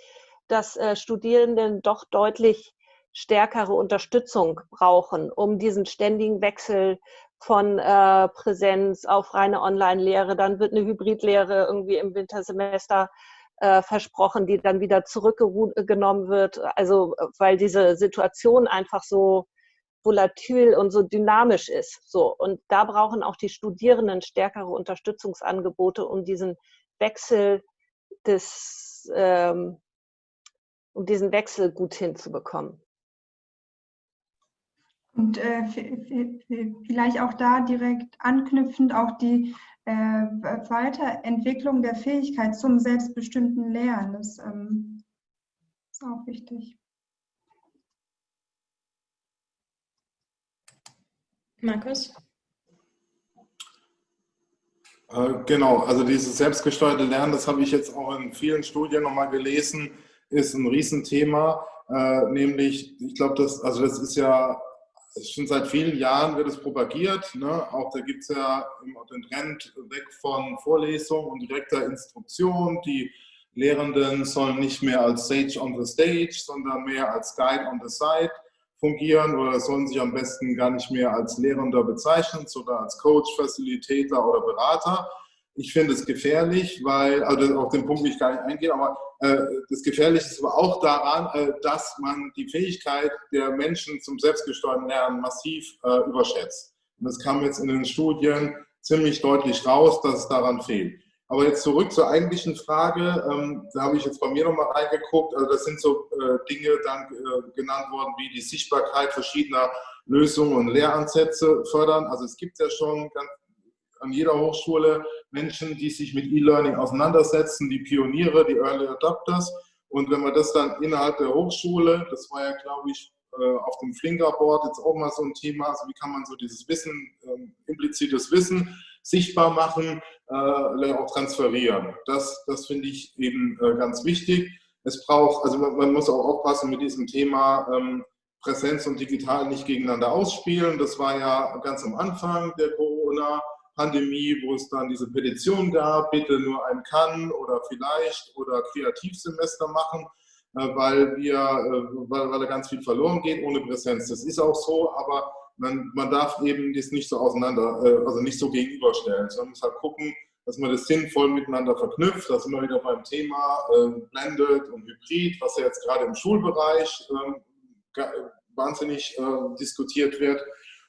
dass äh, Studierenden doch deutlich stärkere Unterstützung brauchen, um diesen ständigen Wechsel von äh, Präsenz auf reine Online-Lehre. Dann wird eine Hybridlehre irgendwie im Wintersemester äh, versprochen, die dann wieder zurückgenommen wird. Also weil diese Situation einfach so volatil und so dynamisch ist. So und da brauchen auch die Studierenden stärkere Unterstützungsangebote, um diesen Wechsel des ähm, um diesen Wechsel gut hinzubekommen. Und äh, vielleicht auch da direkt anknüpfend auch die äh, Weiterentwicklung der Fähigkeit zum selbstbestimmten Lernen. Das ähm, ist auch wichtig. Markus? Äh, genau, also dieses selbstgesteuerte Lernen, das habe ich jetzt auch in vielen Studien nochmal gelesen, ist ein Riesenthema. Äh, nämlich, ich glaube, das, also das ist ja schon seit vielen Jahren wird es propagiert. Ne? Auch da gibt es ja den Trend weg von Vorlesung und direkter Instruktion. Die Lehrenden sollen nicht mehr als Sage on the Stage, sondern mehr als Guide on the Side fungieren oder sollen sich am besten gar nicht mehr als Lehrender bezeichnen, sondern als Coach, Facilitator oder Berater. Ich finde es gefährlich, weil, also auf den Punkt will ich gar nicht eingehen, aber äh, das Gefährliche ist aber auch daran, äh, dass man die Fähigkeit der Menschen zum selbstgesteuerten Lernen massiv äh, überschätzt. Und das kam jetzt in den Studien ziemlich deutlich raus, dass es daran fehlt. Aber jetzt zurück zur eigentlichen Frage. Ähm, da habe ich jetzt bei mir nochmal reingeguckt. Also das sind so äh, Dinge dann äh, genannt worden, wie die Sichtbarkeit verschiedener Lösungen und Lehransätze fördern. Also es gibt ja schon ganz, an jeder Hochschule Menschen, die sich mit E-Learning auseinandersetzen, die Pioniere, die Early Adopters. Und wenn man das dann innerhalb der Hochschule, das war ja, glaube ich, äh, auf dem Flinker-Board jetzt auch mal so ein Thema, also wie kann man so dieses Wissen, ähm, implizites Wissen sichtbar machen, äh, auch transferieren. Das, das finde ich eben äh, ganz wichtig. Es braucht, also man, muss auch aufpassen mit diesem Thema ähm, Präsenz und Digital nicht gegeneinander ausspielen. Das war ja ganz am Anfang der Corona-Pandemie, wo es dann diese Petition gab, bitte nur ein Kann oder vielleicht oder Kreativsemester machen, äh, weil, wir, äh, weil, weil da ganz viel verloren geht ohne Präsenz. Das ist auch so, aber man, man darf eben das nicht so auseinander, äh, also nicht so gegenüberstellen, sondern muss halt gucken, dass man das sinnvoll miteinander verknüpft. Da sind wir wieder beim Thema äh, Blended und Hybrid, was ja jetzt gerade im Schulbereich äh, wahnsinnig diskutiert wird.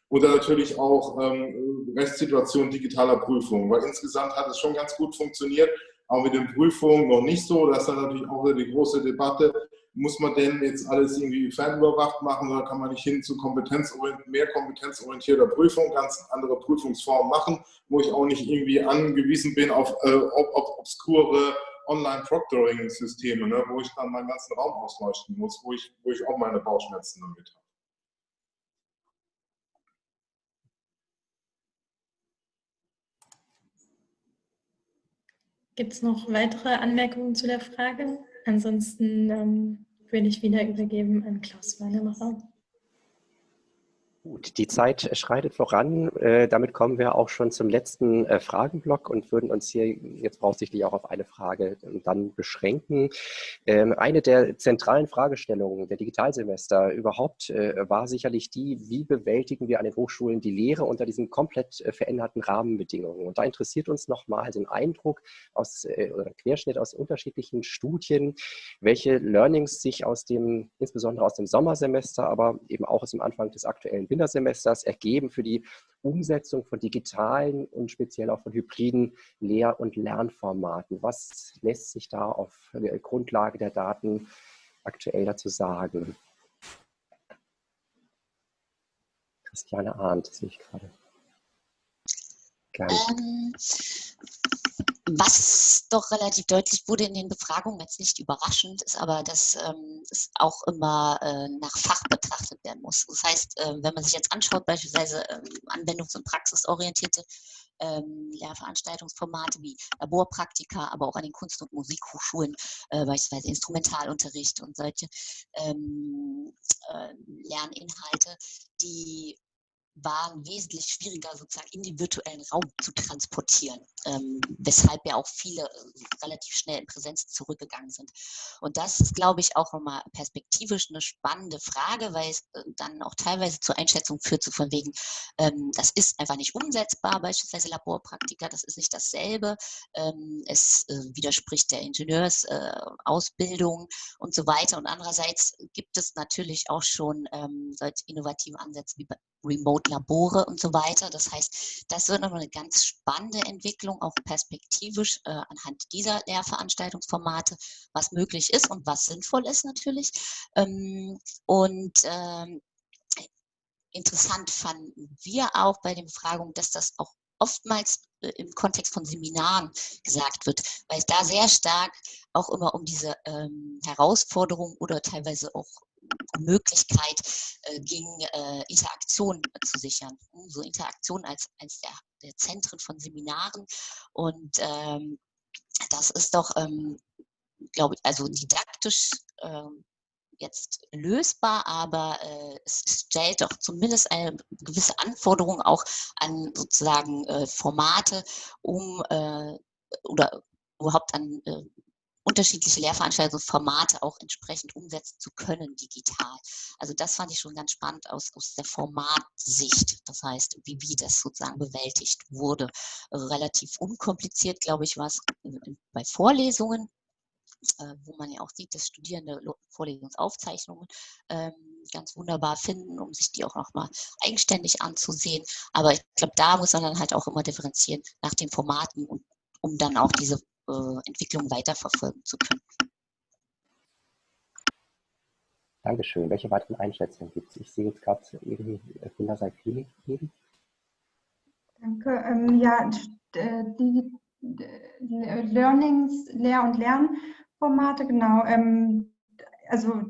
Oder natürlich auch ähm, Restsituation digitaler Prüfung, weil insgesamt hat es schon ganz gut funktioniert, aber mit den Prüfungen noch nicht so. Das ist dann natürlich auch die große Debatte, muss man denn jetzt alles irgendwie fernüberwacht machen oder kann man nicht hin zu kompetenzorient mehr kompetenzorientierter Prüfung, ganz andere Prüfungsformen machen, wo ich auch nicht irgendwie angewiesen bin auf, äh, auf, auf obskure Online-Proctoring-Systeme, ne, wo ich dann meinen ganzen Raum ausleuchten muss, wo ich, wo ich auch meine Bauchschmerzen damit habe. Gibt es noch weitere Anmerkungen zu der Frage? Ansonsten ähm, würde ich wieder übergeben an Klaus Wannemacher. Gut, die Zeit schreitet voran. Äh, damit kommen wir auch schon zum letzten äh, Fragenblock und würden uns hier jetzt voraussichtlich auch auf eine Frage dann beschränken. Ähm, eine der zentralen Fragestellungen der Digitalsemester überhaupt äh, war sicherlich die, wie bewältigen wir an den Hochschulen die Lehre unter diesen komplett veränderten Rahmenbedingungen. Und da interessiert uns nochmal den Eindruck aus, oder Querschnitt aus unterschiedlichen Studien, welche Learnings sich aus dem, insbesondere aus dem Sommersemester, aber eben auch aus dem Anfang des aktuellen Wintersemesters ergeben für die Umsetzung von digitalen und speziell auch von hybriden Lehr- und Lernformaten. Was lässt sich da auf Grundlage der Daten aktuell dazu sagen? Christiane Arndt sehe ich gerade. Gerne. Ähm, was doch relativ deutlich wurde in den Befragungen, jetzt nicht überraschend, ist aber, dass ähm, es auch immer äh, nach Fach betrachtet werden muss. Das heißt, äh, wenn man sich jetzt anschaut, beispielsweise ähm, anwendungs- und praxisorientierte ähm, Lehrveranstaltungsformate wie Laborpraktika, aber auch an den Kunst- und Musikhochschulen, äh, beispielsweise Instrumentalunterricht und solche ähm, äh, Lerninhalte, die waren wesentlich schwieriger sozusagen in den virtuellen Raum zu transportieren, ähm, weshalb ja auch viele äh, relativ schnell in Präsenz zurückgegangen sind. Und das ist, glaube ich, auch nochmal perspektivisch eine spannende Frage, weil es äh, dann auch teilweise zur Einschätzung führt, so von wegen, ähm, das ist einfach nicht umsetzbar, beispielsweise Laborpraktika, das ist nicht dasselbe, ähm, es äh, widerspricht der Ingenieursausbildung äh, und so weiter. Und andererseits gibt es natürlich auch schon ähm, solche innovative Ansätze wie Remote-Labore und so weiter. Das heißt, das wird nochmal eine ganz spannende Entwicklung, auch perspektivisch äh, anhand dieser Lehrveranstaltungsformate, was möglich ist und was sinnvoll ist natürlich. Ähm, und ähm, interessant fanden wir auch bei den Befragungen, dass das auch oftmals äh, im Kontext von Seminaren gesagt wird, weil es da sehr stark auch immer um diese ähm, Herausforderung oder teilweise auch Möglichkeit äh, ging, äh, Interaktion zu sichern. So Interaktion als eines der, der Zentren von Seminaren. Und ähm, das ist doch, ähm, glaube ich, also didaktisch ähm, jetzt lösbar, aber äh, es stellt doch zumindest eine gewisse Anforderung auch an sozusagen äh, Formate, um äh, oder überhaupt an äh, unterschiedliche Lehrveranstaltungsformate auch entsprechend umsetzen zu können digital. Also das fand ich schon ganz spannend aus, aus der Formatsicht. Das heißt, wie, wie das sozusagen bewältigt wurde. Relativ unkompliziert, glaube ich, war es bei Vorlesungen, äh, wo man ja auch sieht, dass Studierende Vorlesungsaufzeichnungen ähm, ganz wunderbar finden, um sich die auch nochmal eigenständig anzusehen. Aber ich glaube, da muss man dann halt auch immer differenzieren nach den Formaten und um dann auch diese äh, Entwicklung weiterverfolgen zu können. Dankeschön. Welche weiteren Einschätzungen gibt es? Ich sehe jetzt gerade irgendwie Erfinder sei Feeling geben. Danke. Ähm, ja, äh, die, die Learnings, Lehr- und Lernformate, genau. Ähm, also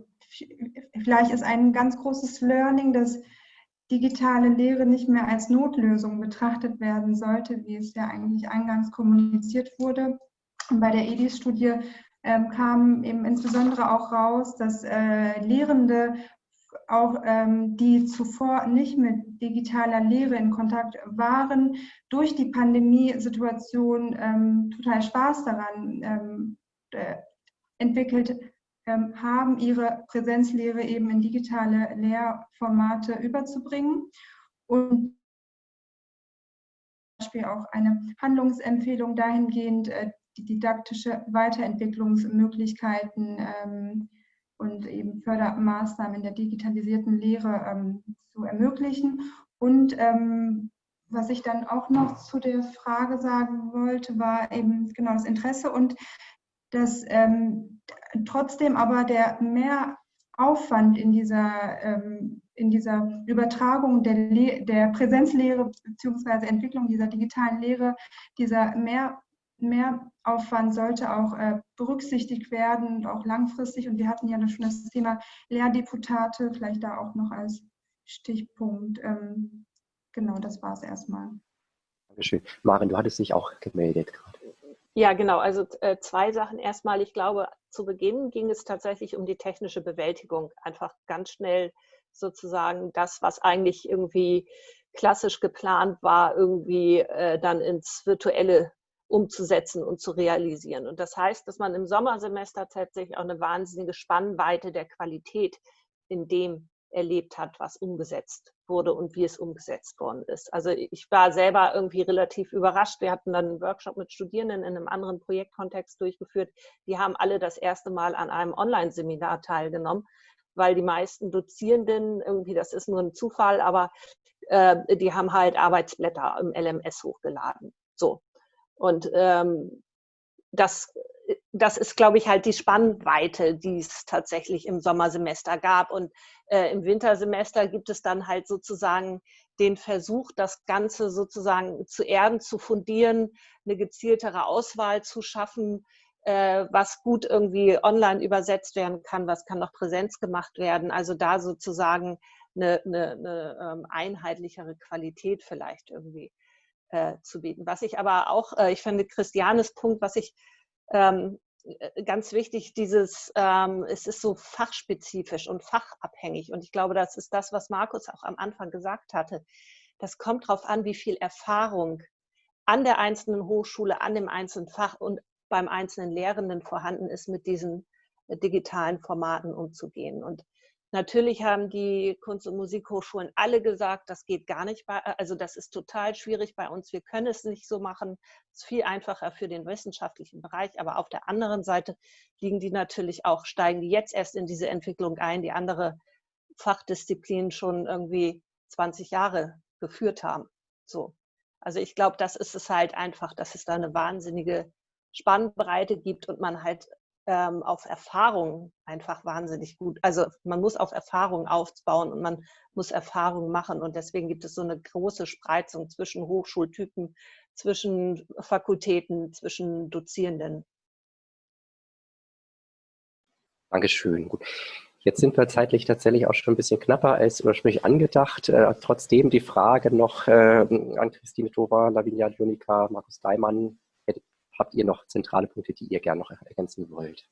vielleicht ist ein ganz großes Learning, dass digitale Lehre nicht mehr als Notlösung betrachtet werden sollte, wie es ja eigentlich eingangs kommuniziert wurde, bei der EDIS-Studie ähm, kam eben insbesondere auch raus, dass äh, Lehrende auch ähm, die zuvor nicht mit digitaler Lehre in Kontakt waren, durch die Pandemiesituation ähm, total Spaß daran ähm, äh, entwickelt ähm, haben, ihre Präsenzlehre eben in digitale Lehrformate überzubringen. Und Beispiel auch eine Handlungsempfehlung dahingehend, äh, die didaktische Weiterentwicklungsmöglichkeiten ähm, und eben Fördermaßnahmen in der digitalisierten Lehre ähm, zu ermöglichen. Und ähm, was ich dann auch noch zu der Frage sagen wollte, war eben genau das Interesse und dass ähm, trotzdem aber der Mehraufwand in dieser, ähm, in dieser Übertragung der, der Präsenzlehre bzw. Entwicklung dieser digitalen Lehre, dieser mehr Mehraufwand sollte auch äh, berücksichtigt werden und auch langfristig. Und wir hatten ja schon das Thema Lehrdeputate, vielleicht da auch noch als Stichpunkt. Ähm, genau, das war es erstmal. Dankeschön. Maren, du hattest dich auch gemeldet gerade. Ja, genau. Also äh, zwei Sachen. Erstmal, ich glaube, zu Beginn ging es tatsächlich um die technische Bewältigung. Einfach ganz schnell sozusagen das, was eigentlich irgendwie klassisch geplant war, irgendwie äh, dann ins virtuelle umzusetzen und zu realisieren. Und das heißt, dass man im Sommersemester tatsächlich auch eine wahnsinnige Spannweite der Qualität in dem erlebt hat, was umgesetzt wurde und wie es umgesetzt worden ist. Also ich war selber irgendwie relativ überrascht. Wir hatten dann einen Workshop mit Studierenden in einem anderen Projektkontext durchgeführt. Die haben alle das erste Mal an einem Online-Seminar teilgenommen, weil die meisten Dozierenden irgendwie, das ist nur ein Zufall, aber äh, die haben halt Arbeitsblätter im LMS hochgeladen. So. Und ähm, das, das ist, glaube ich, halt die Spannweite, die es tatsächlich im Sommersemester gab. Und äh, im Wintersemester gibt es dann halt sozusagen den Versuch, das Ganze sozusagen zu erden, zu fundieren, eine gezieltere Auswahl zu schaffen, äh, was gut irgendwie online übersetzt werden kann, was kann noch Präsenz gemacht werden. Also da sozusagen eine, eine, eine ähm, einheitlichere Qualität vielleicht irgendwie äh, zu bieten. Was ich aber auch, äh, ich finde Christianes Punkt, was ich ähm, äh, ganz wichtig, dieses, ähm, es ist so fachspezifisch und fachabhängig. Und ich glaube, das ist das, was Markus auch am Anfang gesagt hatte. Das kommt darauf an, wie viel Erfahrung an der einzelnen Hochschule, an dem einzelnen Fach und beim einzelnen Lehrenden vorhanden ist, mit diesen äh, digitalen Formaten umzugehen. Und Natürlich haben die Kunst- und Musikhochschulen alle gesagt, das geht gar nicht, bei, also das ist total schwierig bei uns, wir können es nicht so machen. Es ist viel einfacher für den wissenschaftlichen Bereich, aber auf der anderen Seite liegen die natürlich auch, steigen die jetzt erst in diese Entwicklung ein, die andere Fachdisziplinen schon irgendwie 20 Jahre geführt haben. So. Also ich glaube, das ist es halt einfach, dass es da eine wahnsinnige Spannbreite gibt und man halt ähm, auf Erfahrung einfach wahnsinnig gut. Also man muss auf Erfahrung aufbauen und man muss Erfahrung machen. Und deswegen gibt es so eine große Spreizung zwischen Hochschultypen, zwischen Fakultäten, zwischen Dozierenden. Dankeschön. Gut. Jetzt sind wir zeitlich tatsächlich auch schon ein bisschen knapper als ursprünglich angedacht. Äh, trotzdem die Frage noch äh, an Christine Tova, Lavinia Jonika, Markus Daimann. Habt ihr noch zentrale Punkte, die ihr gerne noch ergänzen wollt?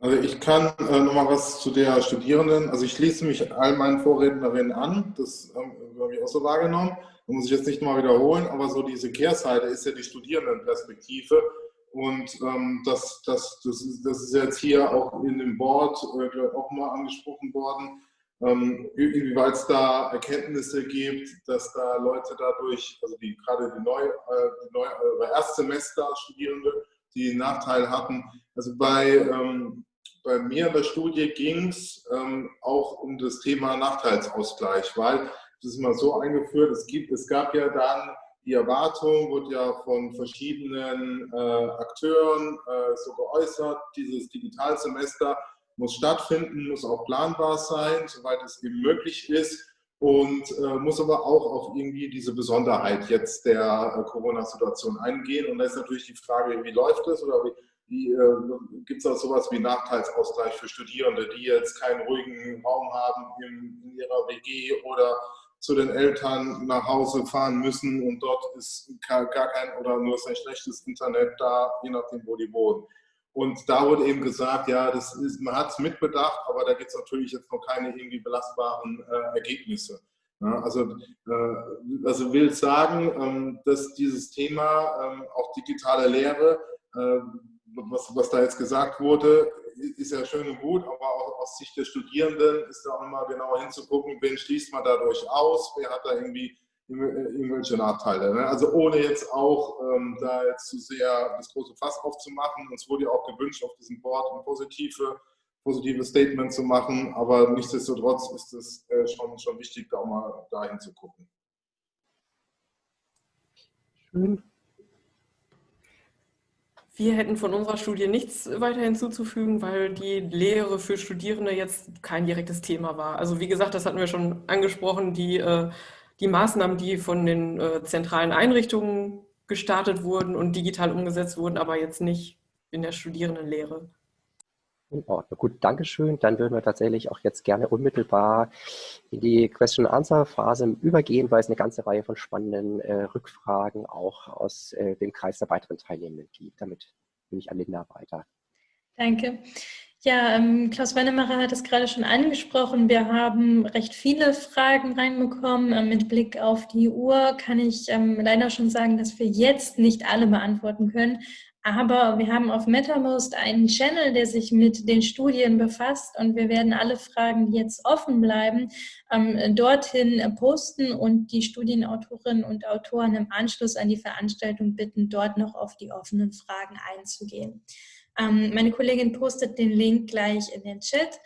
Also ich kann äh, noch mal was zu der Studierenden, also ich schließe mich all meinen Vorrednerinnen an, das ähm, habe ich auch so wahrgenommen, da muss ich jetzt nicht mal wiederholen, aber so diese Kehrseite ist ja die Studierendenperspektive. Und ähm, das, das, das, ist, das ist jetzt hier auch in dem Board äh, auch mal angesprochen worden, ähm, inwieweit es da Erkenntnisse gibt, dass da Leute dadurch, also die gerade die, Neu, äh, die Neu, äh, Erstsemester-Studierende, die Nachteil hatten. Also bei, ähm, bei mir in der Studie ging es ähm, auch um das Thema Nachteilsausgleich, weil das ist mal so eingeführt, es, gibt, es gab ja dann die Erwartung wurde ja von verschiedenen äh, Akteuren äh, so geäußert, dieses Digitalsemester muss stattfinden, muss auch planbar sein, soweit es eben möglich ist und äh, muss aber auch auf irgendwie diese Besonderheit jetzt der äh, Corona-Situation eingehen. Und da ist natürlich die Frage, wie läuft es oder wie, wie äh, gibt es auch sowas wie Nachteilsausgleich für Studierende, die jetzt keinen ruhigen Raum haben in, in ihrer WG oder zu den Eltern nach Hause fahren müssen und dort ist gar kein oder nur ein schlechtes Internet da, je nachdem, wo die wohnen. Und da wurde eben gesagt, ja, das ist, man hat es mitbedacht, aber da gibt es natürlich jetzt noch keine irgendwie belastbaren äh, Ergebnisse. Ja, also, äh, also will sagen, ähm, dass dieses Thema ähm, auch digitale Lehre, äh, was, was da jetzt gesagt wurde, ist ja schön und gut, aber auch aus Sicht der Studierenden ist da auch immer genauer hinzugucken, wen schließt man dadurch aus, wer hat da irgendwie irgendwelche Nachteile. Ne? Also ohne jetzt auch ähm, da jetzt zu sehr das große Fass aufzumachen. Uns wurde ja auch gewünscht, auf diesem Board ein positive, positive Statement zu machen, aber nichtsdestotrotz ist es äh, schon, schon wichtig, da auch mal dahin zu gucken. Schön. Wir hätten von unserer Studie nichts weiter hinzuzufügen, weil die Lehre für Studierende jetzt kein direktes Thema war. Also wie gesagt, das hatten wir schon angesprochen, die, äh, die Maßnahmen, die von den äh, zentralen Einrichtungen gestartet wurden und digital umgesetzt wurden, aber jetzt nicht in der Studierendenlehre. In Ordnung. Gut, Dankeschön. Dann würden wir tatsächlich auch jetzt gerne unmittelbar in die Question-Answer-Phase übergehen, weil es eine ganze Reihe von spannenden äh, Rückfragen auch aus äh, dem Kreis der weiteren Teilnehmenden gibt. Damit bin ich an Linda weiter. Danke. Ja, ähm, Klaus Wennemacher hat es gerade schon angesprochen. Wir haben recht viele Fragen reinbekommen. Ähm, mit Blick auf die Uhr kann ich ähm, leider schon sagen, dass wir jetzt nicht alle beantworten können. Aber wir haben auf MetaMost einen Channel, der sich mit den Studien befasst und wir werden alle Fragen, die jetzt offen bleiben, ähm, dorthin posten und die Studienautorinnen und Autoren im Anschluss an die Veranstaltung bitten, dort noch auf die offenen Fragen einzugehen. Ähm, meine Kollegin postet den Link gleich in den Chat.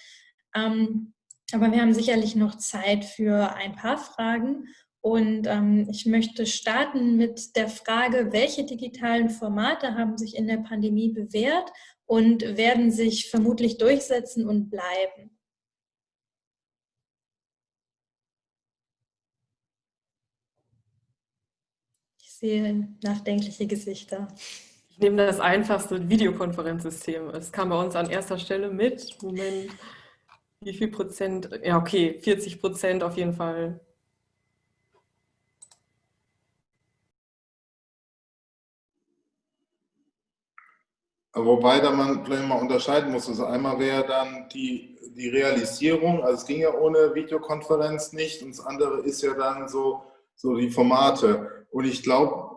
Ähm, aber wir haben sicherlich noch Zeit für ein paar Fragen und ähm, ich möchte starten mit der Frage, welche digitalen Formate haben sich in der Pandemie bewährt und werden sich vermutlich durchsetzen und bleiben? Ich sehe nachdenkliche Gesichter. Ich nehme das einfachste Videokonferenzsystem. Es kam bei uns an erster Stelle mit. Moment, wie viel Prozent? Ja, okay, 40 Prozent auf jeden Fall Wobei da man vielleicht mal unterscheiden muss. Also einmal wäre dann die, die Realisierung, also es ging ja ohne Videokonferenz nicht und das andere ist ja dann so, so die Formate. Und ich glaube,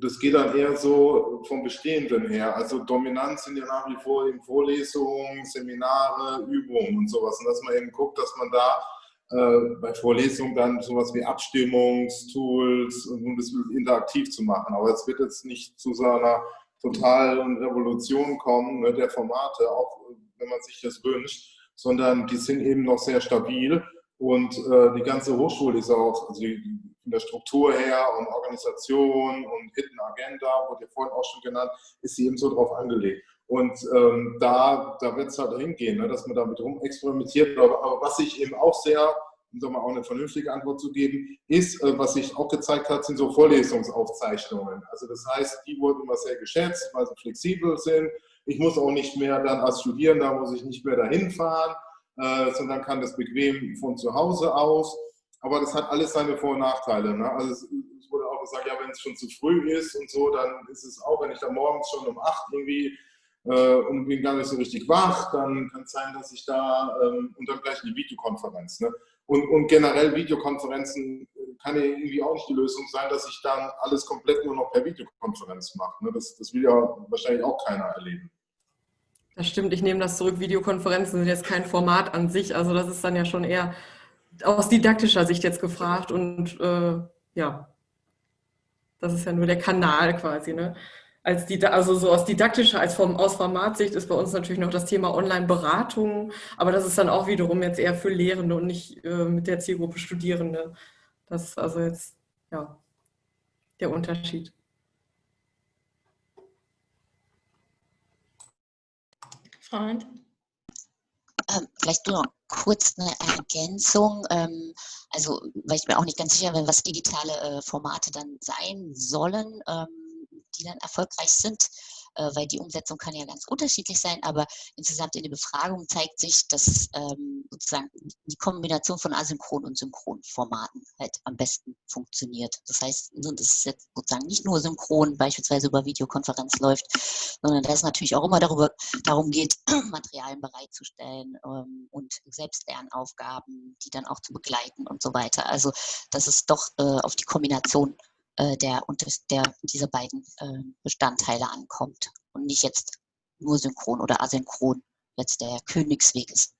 das geht dann eher so vom Bestehenden her. Also dominant sind ja nach wie vor eben Vorlesungen, Seminare, Übungen und sowas. Und dass man eben guckt, dass man da äh, bei Vorlesungen dann sowas wie Abstimmungstools und um das interaktiv zu machen. Aber es wird jetzt nicht zu so einer totalen Revolution kommen ne, der Formate, auch wenn man sich das wünscht, sondern die sind eben noch sehr stabil und äh, die ganze Hochschule ist auch, also die von der Struktur her und Organisation und Hidden Agenda, wurde ja vorhin auch schon genannt, ist sie eben so drauf angelegt. Und ähm, da, da wird es halt hingehen, ne, dass man damit rum experimentiert. Aber, aber was ich eben auch sehr um da mal auch eine vernünftige Antwort zu geben, ist, äh, was sich auch gezeigt hat, sind so Vorlesungsaufzeichnungen. Also das heißt, die wurden immer sehr geschätzt, weil sie flexibel sind. Ich muss auch nicht mehr dann als Studierender, muss ich nicht mehr dahin fahren, äh, sondern kann das bequem von zu Hause aus. Aber das hat alles seine Vor- und Nachteile. Ne? Also es, es wurde auch gesagt, ja, wenn es schon zu früh ist und so, dann ist es auch, wenn ich da morgens schon um acht irgendwie äh, und bin gar nicht so richtig wach, dann kann es sein, dass ich da ähm, und dann gleich eine Videokonferenz. Ne? Und, und generell Videokonferenzen kann ja irgendwie auch nicht die Lösung sein, dass ich dann alles komplett nur noch per Videokonferenz mache. Ne? Das, das will ja wahrscheinlich auch keiner erleben. Das stimmt, ich nehme das zurück. Videokonferenzen sind jetzt kein Format an sich. Also das ist dann ja schon eher aus didaktischer Sicht jetzt gefragt. Und äh, ja, das ist ja nur der Kanal quasi. Ne? als die, also so aus didaktischer, als vom, aus Formatsicht ist bei uns natürlich noch das Thema Online-Beratung, aber das ist dann auch wiederum jetzt eher für Lehrende und nicht äh, mit der Zielgruppe Studierende. Das ist also jetzt, ja, der Unterschied. Freund? Ähm, vielleicht nur noch kurz eine Ergänzung. Ähm, also, weil ich mir auch nicht ganz sicher bin, was digitale äh, Formate dann sein sollen. Ähm, die dann erfolgreich sind, äh, weil die Umsetzung kann ja ganz unterschiedlich sein, aber insgesamt in der Befragung zeigt sich, dass ähm, sozusagen die Kombination von asynchron und synchron Formaten halt am besten funktioniert. Das heißt, dass es jetzt sozusagen nicht nur synchron beispielsweise über Videokonferenz läuft, sondern dass es natürlich auch immer darüber, darum geht, Materialien bereitzustellen ähm, und Selbstlernaufgaben, die dann auch zu begleiten und so weiter. Also, dass es doch äh, auf die Kombination äh, der, der dieser beiden äh, Bestandteile ankommt und nicht jetzt nur synchron oder asynchron jetzt der Königsweg ist.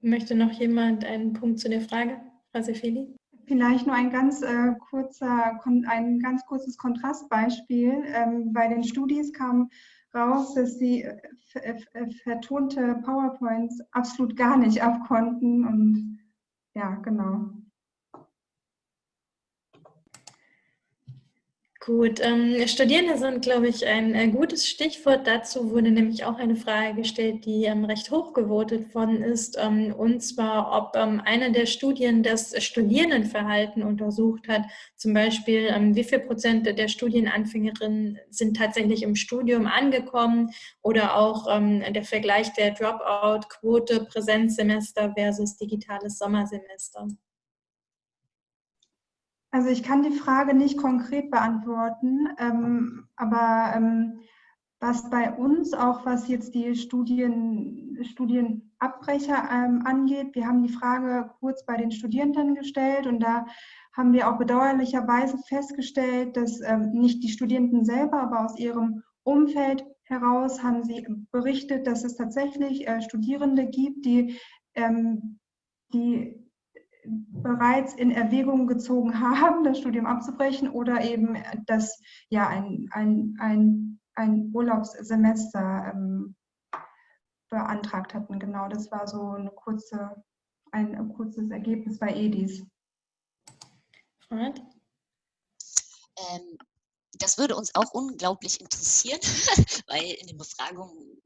Möchte noch jemand einen Punkt zu der Frage, Frau Sefeli? Vielleicht nur ein ganz, äh, kurzer, ein ganz kurzes Kontrastbeispiel. Ähm, bei den Studis kam raus, dass sie äh, vertonte PowerPoints absolut gar nicht abkonnten. Und ja, genau. Gut, ähm, Studierende sind, glaube ich, ein äh, gutes Stichwort. Dazu wurde nämlich auch eine Frage gestellt, die ähm, recht hoch gewotet worden ist, ähm, und zwar, ob ähm, eine der Studien das Studierendenverhalten untersucht hat. Zum Beispiel, ähm, wie viel Prozent der Studienanfängerinnen sind tatsächlich im Studium angekommen oder auch ähm, der Vergleich der Dropout-Quote Präsenzsemester versus digitales Sommersemester. Also ich kann die Frage nicht konkret beantworten, ähm, aber ähm, was bei uns, auch was jetzt die Studien, Studienabbrecher ähm, angeht, wir haben die Frage kurz bei den Studierenden gestellt und da haben wir auch bedauerlicherweise festgestellt, dass ähm, nicht die Studierenden selber, aber aus ihrem Umfeld heraus haben sie berichtet, dass es tatsächlich äh, Studierende gibt, die, ähm, die bereits in Erwägung gezogen haben, das Studium abzubrechen oder eben das ja ein, ein, ein, ein Urlaubssemester ähm, beantragt hatten. Genau, das war so eine kurze, ein, ein kurzes Ergebnis bei EDIS. Ähm, das würde uns auch unglaublich interessieren, weil in den Befragungen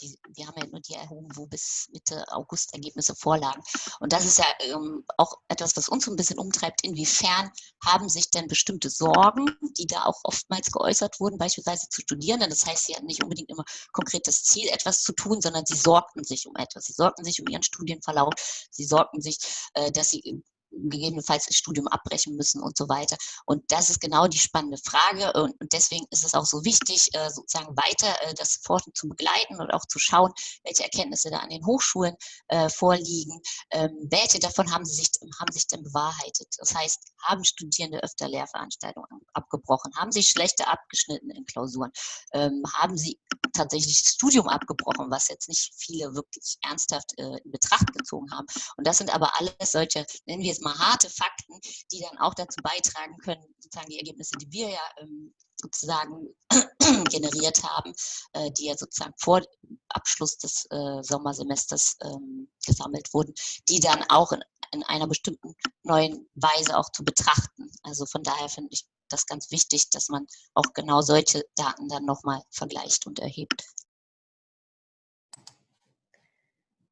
die, wir haben ja nur die erhoben, wo bis Mitte August Ergebnisse vorlagen. Und das ist ja ähm, auch etwas, was uns so ein bisschen umtreibt. Inwiefern haben sich denn bestimmte Sorgen, die da auch oftmals geäußert wurden, beispielsweise zu Studierenden, das heißt, sie hatten nicht unbedingt immer konkret das Ziel, etwas zu tun, sondern sie sorgten sich um etwas. Sie sorgten sich um ihren Studienverlauf. Sie sorgten sich, äh, dass sie gegebenenfalls das Studium abbrechen müssen und so weiter. Und das ist genau die spannende Frage. Und deswegen ist es auch so wichtig, äh, sozusagen weiter äh, das Forschen zu begleiten und auch zu schauen, welche Erkenntnisse da an den Hochschulen äh, vorliegen. Ähm, welche davon haben, sie sich, haben sich denn bewahrheitet? Das heißt, haben Studierende öfter Lehrveranstaltungen abgebrochen? Haben sie schlechter abgeschnitten in Klausuren? Ähm, haben sie tatsächlich das Studium abgebrochen, was jetzt nicht viele wirklich ernsthaft in Betracht gezogen haben? Und das sind aber alles solche, nennen wir es mal harte Fakten, die dann auch dazu beitragen können, sozusagen die Ergebnisse, die wir ja ähm, sozusagen generiert haben, äh, die ja sozusagen vor Abschluss des äh, Sommersemesters ähm, gesammelt wurden, die dann auch in, in einer bestimmten neuen Weise auch zu betrachten. Also von daher finde ich das ganz wichtig, dass man auch genau solche Daten dann nochmal vergleicht und erhebt.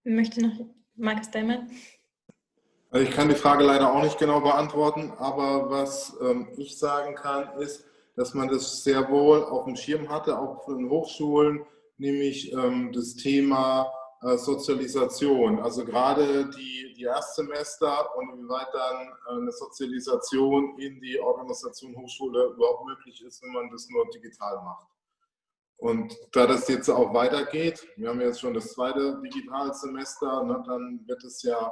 Möchte noch Markus Daimann? Also ich kann die Frage leider auch nicht genau beantworten, aber was ähm, ich sagen kann, ist, dass man das sehr wohl auf dem Schirm hatte, auch von Hochschulen, nämlich ähm, das Thema äh, Sozialisation. Also gerade die, die Erstsemester und inwieweit dann äh, eine Sozialisation in die Organisation Hochschule überhaupt möglich ist, wenn man das nur digital macht. Und da das jetzt auch weitergeht, wir haben jetzt schon das zweite Digitalsemester, ne, dann wird es ja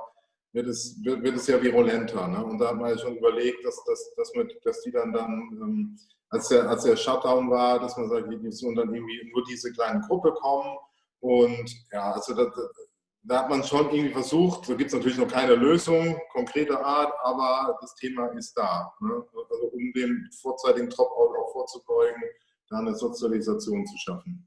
wird es, wird, wird es ja virulenter. Ne? Und da hat man ja schon überlegt, dass, dass, dass, mit, dass die dann, dann ähm, als, der, als der Shutdown war, dass man sagt, die sollen dann irgendwie nur diese kleine Gruppe kommen. Und ja, also da, da hat man schon irgendwie versucht, da gibt es natürlich noch keine Lösung konkreter Art, aber das Thema ist da. Ne? Also um dem vorzeitigen Dropout auch vorzubeugen, da eine Sozialisation zu schaffen.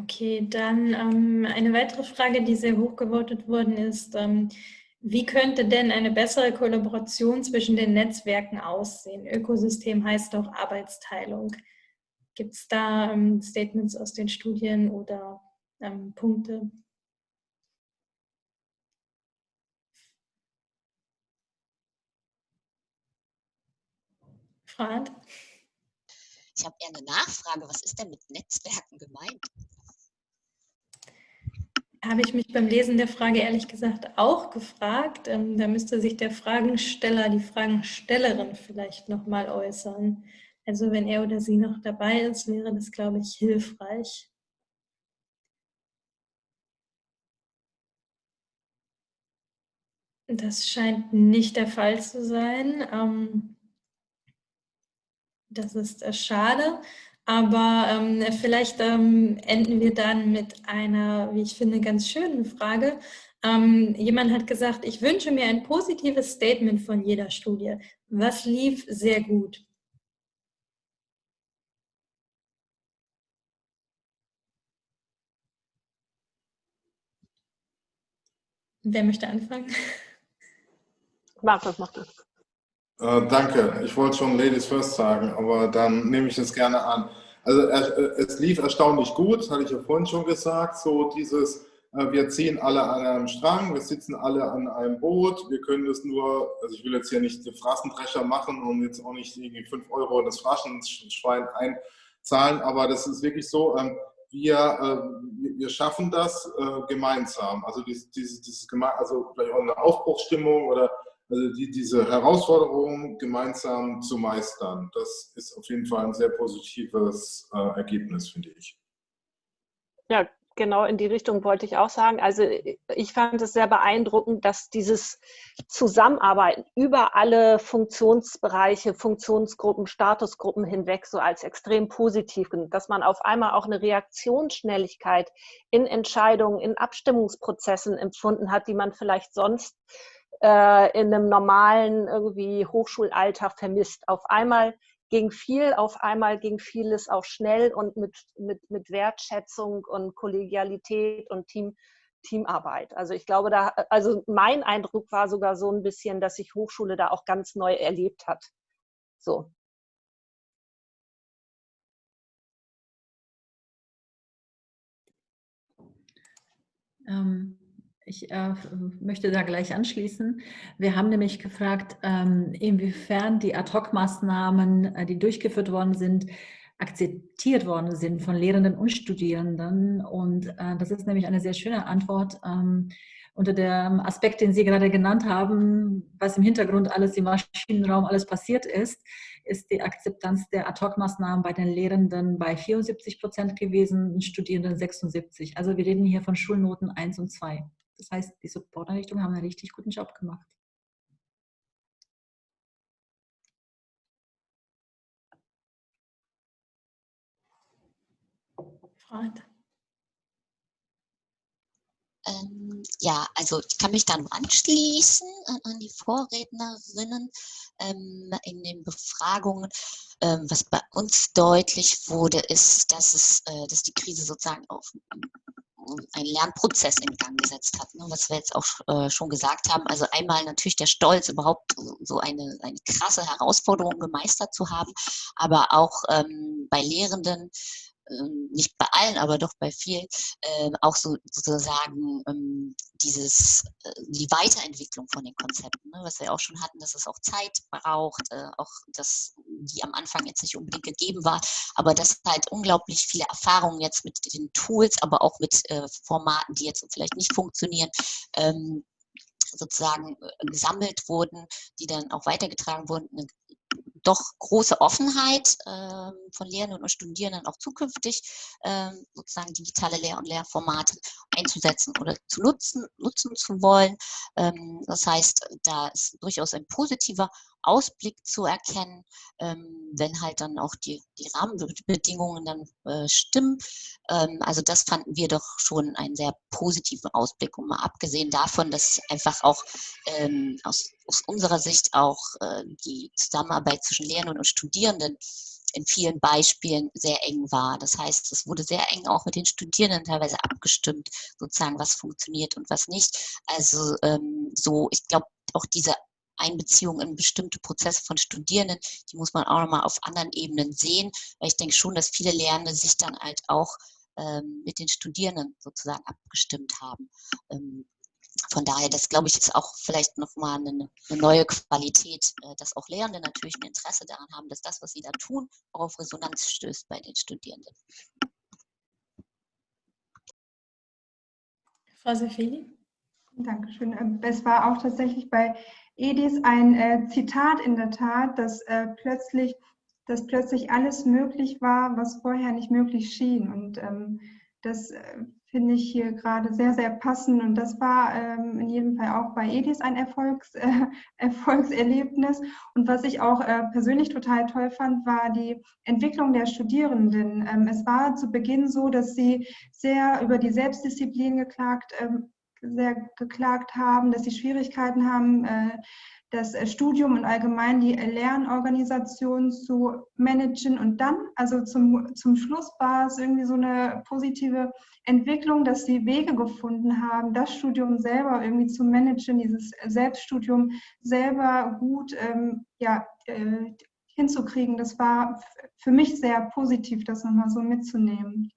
Okay, dann ähm, eine weitere Frage, die sehr hoch gewotet worden ist. Ähm, wie könnte denn eine bessere Kollaboration zwischen den Netzwerken aussehen? Ökosystem heißt auch Arbeitsteilung. Gibt es da ähm, Statements aus den Studien oder ähm, Punkte? Frant? Ich habe eher eine Nachfrage. Was ist denn mit Netzwerken gemeint? Habe ich mich beim Lesen der Frage ehrlich gesagt auch gefragt. Ähm, da müsste sich der Fragensteller, die Fragenstellerin vielleicht nochmal äußern. Also wenn er oder sie noch dabei ist, wäre das, glaube ich, hilfreich. Das scheint nicht der Fall zu sein. Ähm, das ist äh, schade. Aber ähm, vielleicht ähm, enden wir dann mit einer, wie ich finde, ganz schönen Frage. Ähm, jemand hat gesagt, ich wünsche mir ein positives Statement von jeder Studie. Was lief sehr gut? Wer möchte anfangen? Markus, mach das. Äh, danke. Ich wollte schon Ladies First sagen, aber dann nehme ich es gerne an. Also äh, es lief erstaunlich gut, hatte ich ja vorhin schon gesagt, so dieses, äh, wir ziehen alle an einem Strang, wir sitzen alle an einem Boot, wir können das nur, also ich will jetzt hier nicht den Phrasendrescher machen und jetzt auch nicht irgendwie 5 Euro in das Phrasenschwein einzahlen, aber das ist wirklich so, ähm, wir, wir schaffen das gemeinsam. Also dieses, dieses, also vielleicht auch eine Aufbruchsstimmung oder also die, diese Herausforderung gemeinsam zu meistern, das ist auf jeden Fall ein sehr positives äh, Ergebnis, finde ich. Ja, genau in die Richtung wollte ich auch sagen. Also ich fand es sehr beeindruckend, dass dieses Zusammenarbeiten über alle Funktionsbereiche, Funktionsgruppen, Statusgruppen hinweg so als extrem positiv, dass man auf einmal auch eine Reaktionsschnelligkeit in Entscheidungen, in Abstimmungsprozessen empfunden hat, die man vielleicht sonst äh, in einem normalen irgendwie Hochschulalltag vermisst. Auf einmal ging viel, auf einmal ging vieles auch schnell und mit, mit, mit Wertschätzung und Kollegialität und Team, Teamarbeit. Also ich glaube, da, also mein Eindruck war sogar so ein bisschen, dass sich Hochschule da auch ganz neu erlebt hat. So. Ähm, ich äh, möchte da gleich anschließen. Wir haben nämlich gefragt, ähm, inwiefern die Ad-Hoc-Maßnahmen, äh, die durchgeführt worden sind, akzeptiert worden sind von Lehrenden und Studierenden. Und äh, das ist nämlich eine sehr schöne Antwort ähm, unter dem Aspekt, den Sie gerade genannt haben, was im Hintergrund alles im Maschinenraum alles passiert ist, ist die Akzeptanz der Ad-Hoc-Maßnahmen bei den Lehrenden bei 74 Prozent gewesen, den Studierenden 76. Also wir reden hier von Schulnoten 1 und 2. Das heißt, die Supporteinrichtungen haben einen richtig guten Job gemacht. Freund. Ähm, ja, also ich kann mich da nur anschließen an, an die Vorrednerinnen ähm, in den Befragungen. Ähm, was bei uns deutlich wurde, ist, dass, es, äh, dass die Krise sozusagen auf einen Lernprozess in Gang gesetzt hat, ne, was wir jetzt auch äh, schon gesagt haben. Also einmal natürlich der Stolz, überhaupt so eine, eine krasse Herausforderung gemeistert zu haben, aber auch ähm, bei Lehrenden nicht bei allen, aber doch bei vielen, äh, auch so sozusagen ähm, dieses, äh, die Weiterentwicklung von den Konzepten, ne, was wir auch schon hatten, dass es auch Zeit braucht, äh, auch das, die am Anfang jetzt nicht unbedingt gegeben war, aber dass halt unglaublich viele Erfahrungen jetzt mit den Tools, aber auch mit äh, Formaten, die jetzt vielleicht nicht funktionieren, ähm, sozusagen äh, gesammelt wurden, die dann auch weitergetragen wurden, eine doch große Offenheit äh, von Lehrenden und Studierenden auch zukünftig äh, sozusagen digitale Lehr- und Lehrformate einzusetzen oder zu nutzen, nutzen zu wollen. Ähm, das heißt, da ist durchaus ein positiver Ausblick zu erkennen, ähm, wenn halt dann auch die, die Rahmenbedingungen dann äh, stimmen. Ähm, also das fanden wir doch schon einen sehr positiven Ausblick. Und mal abgesehen davon, dass einfach auch ähm, aus, aus unserer Sicht auch äh, die Zusammenarbeit zwischen Lehrenden und Studierenden in vielen Beispielen sehr eng war. Das heißt, es wurde sehr eng auch mit den Studierenden teilweise abgestimmt, sozusagen, was funktioniert und was nicht. Also ähm, so, ich glaube, auch diese Einbeziehung in bestimmte Prozesse von Studierenden, die muss man auch nochmal auf anderen Ebenen sehen, weil ich denke schon, dass viele Lernende sich dann halt auch ähm, mit den Studierenden sozusagen abgestimmt haben. Ähm, von daher, das glaube ich, ist auch vielleicht nochmal eine, eine neue Qualität, äh, dass auch Lehrende natürlich ein Interesse daran haben, dass das, was sie da tun, auch auf Resonanz stößt bei den Studierenden. Frau Sefeli? Dankeschön. Ähm, es war auch tatsächlich bei Edis ein äh, Zitat in der Tat, dass äh, plötzlich, dass plötzlich alles möglich war, was vorher nicht möglich schien. Und ähm, das äh, finde ich hier gerade sehr, sehr passend. Und das war ähm, in jedem Fall auch bei Edis ein Erfolgs, äh, Erfolgserlebnis. Und was ich auch äh, persönlich total toll fand, war die Entwicklung der Studierenden. Ähm, es war zu Beginn so, dass sie sehr über die Selbstdisziplin geklagt ähm, sehr geklagt haben, dass sie Schwierigkeiten haben, äh, das Studium und allgemein die Lernorganisation zu managen. Und dann, also zum, zum Schluss war es irgendwie so eine positive Entwicklung, dass sie Wege gefunden haben, das Studium selber irgendwie zu managen, dieses Selbststudium selber gut ähm, ja, äh, hinzukriegen. Das war für mich sehr positiv, das nochmal so mitzunehmen.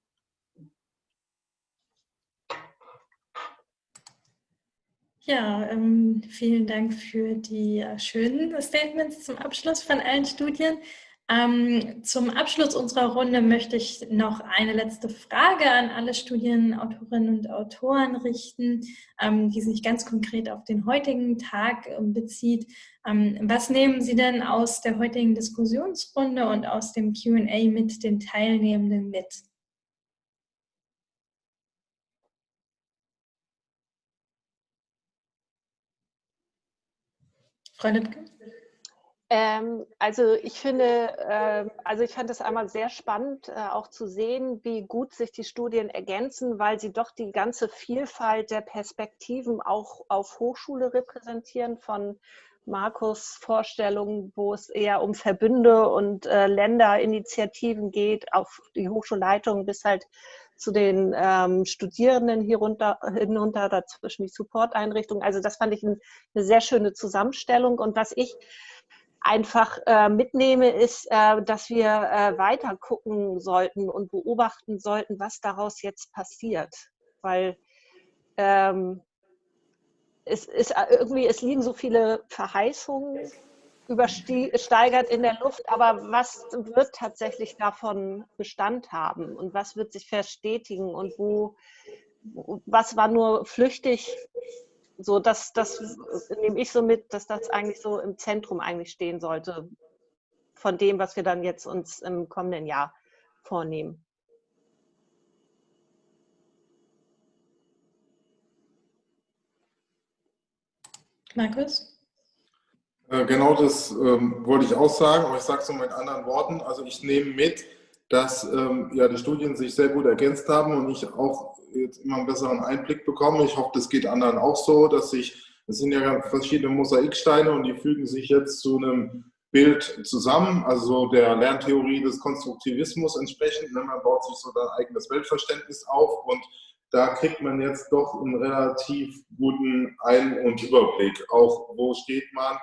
Ja, ähm, vielen Dank für die äh, schönen Statements zum Abschluss von allen Studien. Ähm, zum Abschluss unserer Runde möchte ich noch eine letzte Frage an alle Studienautorinnen und Autoren richten, ähm, die sich ganz konkret auf den heutigen Tag äh, bezieht. Ähm, was nehmen Sie denn aus der heutigen Diskussionsrunde und aus dem Q&A mit den Teilnehmenden mit? Frau? Ähm, also ich finde, äh, also ich fand es einmal sehr spannend, äh, auch zu sehen, wie gut sich die Studien ergänzen, weil sie doch die ganze Vielfalt der Perspektiven auch auf Hochschule repräsentieren, von Markus Vorstellungen, wo es eher um Verbünde und äh, Länderinitiativen geht, auf die Hochschulleitung bis halt zu den ähm, Studierenden hier runter, hinunter, dazwischen die Supporteinrichtungen. Also das fand ich eine sehr schöne Zusammenstellung. Und was ich einfach äh, mitnehme, ist, äh, dass wir äh, weiter gucken sollten und beobachten sollten, was daraus jetzt passiert. Weil ähm, es ist äh, irgendwie, es liegen so viele Verheißungen übersteigert in der Luft, aber was wird tatsächlich davon Bestand haben und was wird sich verstetigen und wo, was war nur flüchtig, so dass das nehme ich so mit, dass das eigentlich so im Zentrum eigentlich stehen sollte von dem, was wir dann jetzt uns im kommenden Jahr vornehmen. Markus? Äh, genau das ähm, wollte ich auch sagen, aber ich sage es nur mit anderen Worten. Also ich nehme mit, dass ähm, ja, die Studien sich sehr gut ergänzt haben und ich auch jetzt immer einen besseren Einblick bekomme. Ich hoffe, das geht anderen auch so, dass sich, das sind ja verschiedene Mosaiksteine und die fügen sich jetzt zu einem Bild zusammen, also der Lerntheorie des Konstruktivismus entsprechend. Ne? Man baut sich so sein eigenes Weltverständnis auf und da kriegt man jetzt doch einen relativ guten Ein- und Überblick. Auch wo steht man,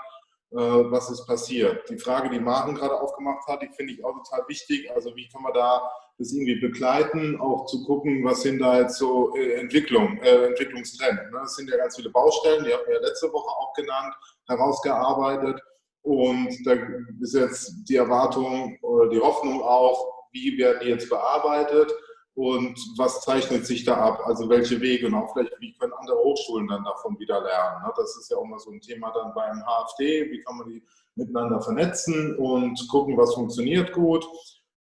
was ist passiert. Die Frage, die Maren gerade aufgemacht hat, die finde ich auch total wichtig. Also wie kann man da das irgendwie begleiten, auch zu gucken, was sind da jetzt so äh, Entwicklung, äh, Entwicklungstrends. Ne? Das sind ja ganz viele Baustellen, die haben wir ja letzte Woche auch genannt, herausgearbeitet. Und da ist jetzt die Erwartung oder die Hoffnung auch, wie werden die jetzt bearbeitet und was zeichnet sich da ab? Also welche Wege und auch vielleicht, wie können andere Hochschulen dann davon wieder lernen? Ne? Das ist ja auch mal so ein Thema dann beim HFD, wie kann man die miteinander vernetzen und gucken, was funktioniert gut.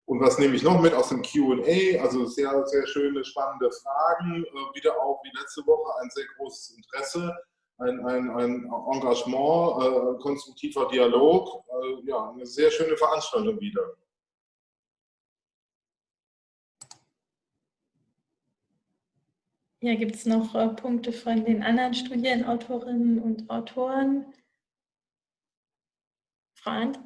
Und was nehme ich noch mit aus dem QA? Also sehr, sehr schöne, spannende Fragen. Äh, wieder auch wie letzte Woche ein sehr großes Interesse, ein, ein, ein Engagement, äh, konstruktiver Dialog. Äh, ja, eine sehr schöne Veranstaltung wieder. Ja, gibt es noch äh, Punkte von den anderen Studienautorinnen und Autoren? Frank?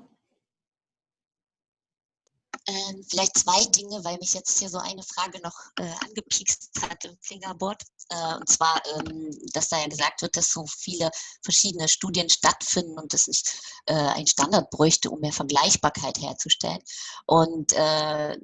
Ähm, vielleicht zwei Dinge, weil mich jetzt hier so eine Frage noch äh, angepiekst hat im Fingerboard. Äh, und zwar, ähm, dass da ja gesagt wird, dass so viele verschiedene Studien stattfinden und es nicht äh, ein Standard bräuchte, um mehr Vergleichbarkeit herzustellen. Und äh,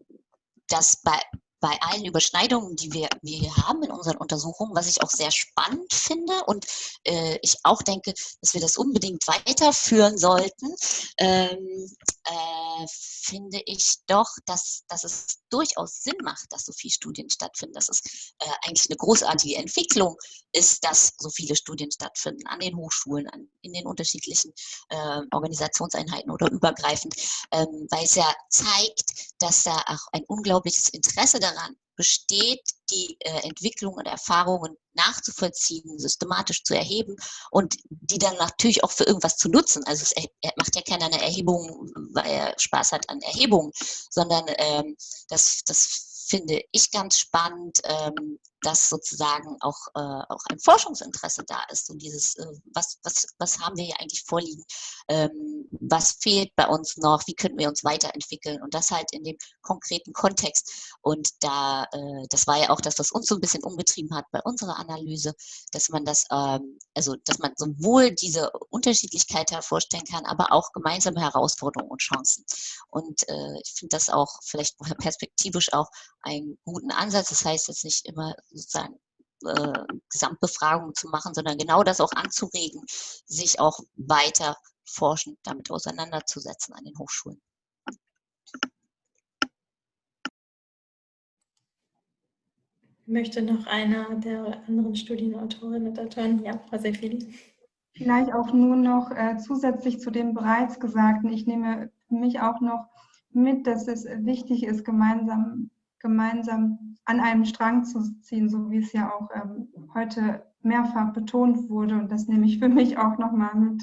dass bei bei allen Überschneidungen, die wir, wir haben in unseren Untersuchungen, was ich auch sehr spannend finde und äh, ich auch denke, dass wir das unbedingt weiterführen sollten, ähm, äh, finde ich doch, dass, dass es durchaus Sinn macht, dass so viele Studien stattfinden, dass es äh, eigentlich eine großartige Entwicklung ist, dass so viele Studien stattfinden an den Hochschulen, an, in den unterschiedlichen äh, Organisationseinheiten oder übergreifend, ähm, weil es ja zeigt, dass da auch ein unglaubliches Interesse daran daran besteht, die äh, Entwicklung und Erfahrungen nachzuvollziehen, systematisch zu erheben und die dann natürlich auch für irgendwas zu nutzen. Also es macht ja keiner eine Erhebung, weil er Spaß hat an Erhebungen, sondern ähm, das, das finde ich ganz spannend, ähm, dass sozusagen auch, äh, auch ein Forschungsinteresse da ist und dieses, äh, was, was, was haben wir hier eigentlich vorliegen, ähm, was fehlt bei uns noch, wie könnten wir uns weiterentwickeln und das halt in dem konkreten Kontext. Und da, äh, das war ja auch das, was uns so ein bisschen umgetrieben hat bei unserer Analyse, dass man das, ähm, also dass man sowohl diese Unterschiedlichkeit hervorstellen kann, aber auch gemeinsame Herausforderungen und Chancen. Und äh, ich finde das auch vielleicht perspektivisch auch einen guten Ansatz. Das heißt jetzt nicht immer sozusagen äh, Gesamtbefragungen zu machen, sondern genau das auch anzuregen, sich auch weiter forschend damit auseinanderzusetzen an den Hochschulen. Möchte noch einer der anderen Studienautorinnen und Autoren? Ja, Frau Sefili. Vielleicht auch nur noch äh, zusätzlich zu dem bereits Gesagten. Ich nehme für mich auch noch mit, dass es wichtig ist, gemeinsam, gemeinsam an einem Strang zu ziehen, so wie es ja auch ähm, heute mehrfach betont wurde. Und das nehme ich für mich auch nochmal mit.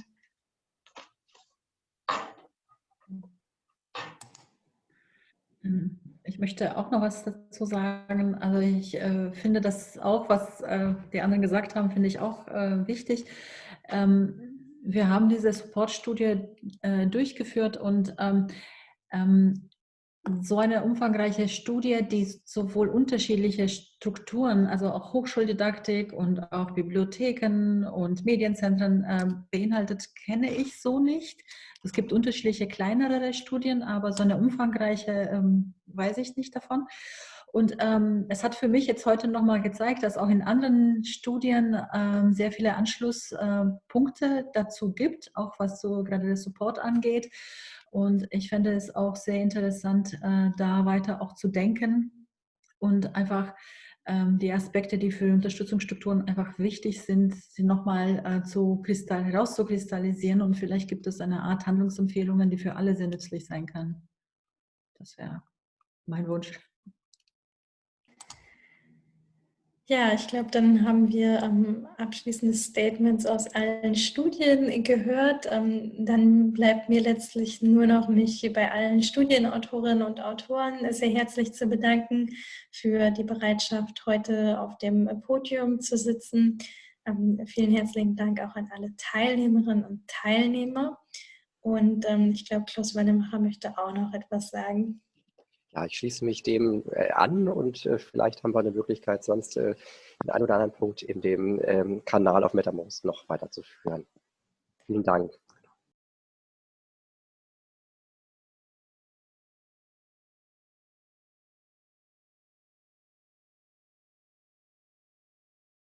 Ich möchte auch noch was dazu sagen. Also ich äh, finde das auch, was äh, die anderen gesagt haben, finde ich auch äh, wichtig. Ähm, wir haben diese Supportstudie äh, durchgeführt und ähm, ähm, so eine umfangreiche Studie, die sowohl unterschiedliche Strukturen, also auch Hochschuldidaktik und auch Bibliotheken und Medienzentren äh, beinhaltet, kenne ich so nicht. Es gibt unterschiedliche kleinere Studien, aber so eine umfangreiche ähm, weiß ich nicht davon. Und ähm, es hat für mich jetzt heute nochmal gezeigt, dass auch in anderen Studien ähm, sehr viele Anschlusspunkte äh, dazu gibt, auch was so gerade der Support angeht. Und ich fände es auch sehr interessant, äh, da weiter auch zu denken und einfach ähm, die Aspekte, die für Unterstützungsstrukturen einfach wichtig sind, sie nochmal äh, zu herauszukristallisieren und vielleicht gibt es eine Art Handlungsempfehlungen, die für alle sehr nützlich sein kann. Das wäre mein Wunsch. Ja, ich glaube, dann haben wir ähm, abschließende Statements aus allen Studien gehört. Ähm, dann bleibt mir letztlich nur noch mich bei allen Studienautorinnen und Autoren sehr herzlich zu bedanken für die Bereitschaft, heute auf dem Podium zu sitzen. Ähm, vielen herzlichen Dank auch an alle Teilnehmerinnen und Teilnehmer. Und ähm, ich glaube, Klaus Wannemacher möchte auch noch etwas sagen. Ja, ich schließe mich dem äh, an und äh, vielleicht haben wir eine Möglichkeit, sonst äh, den einen oder anderen Punkt in dem ähm, Kanal auf MetaMost noch weiterzuführen. Vielen Dank.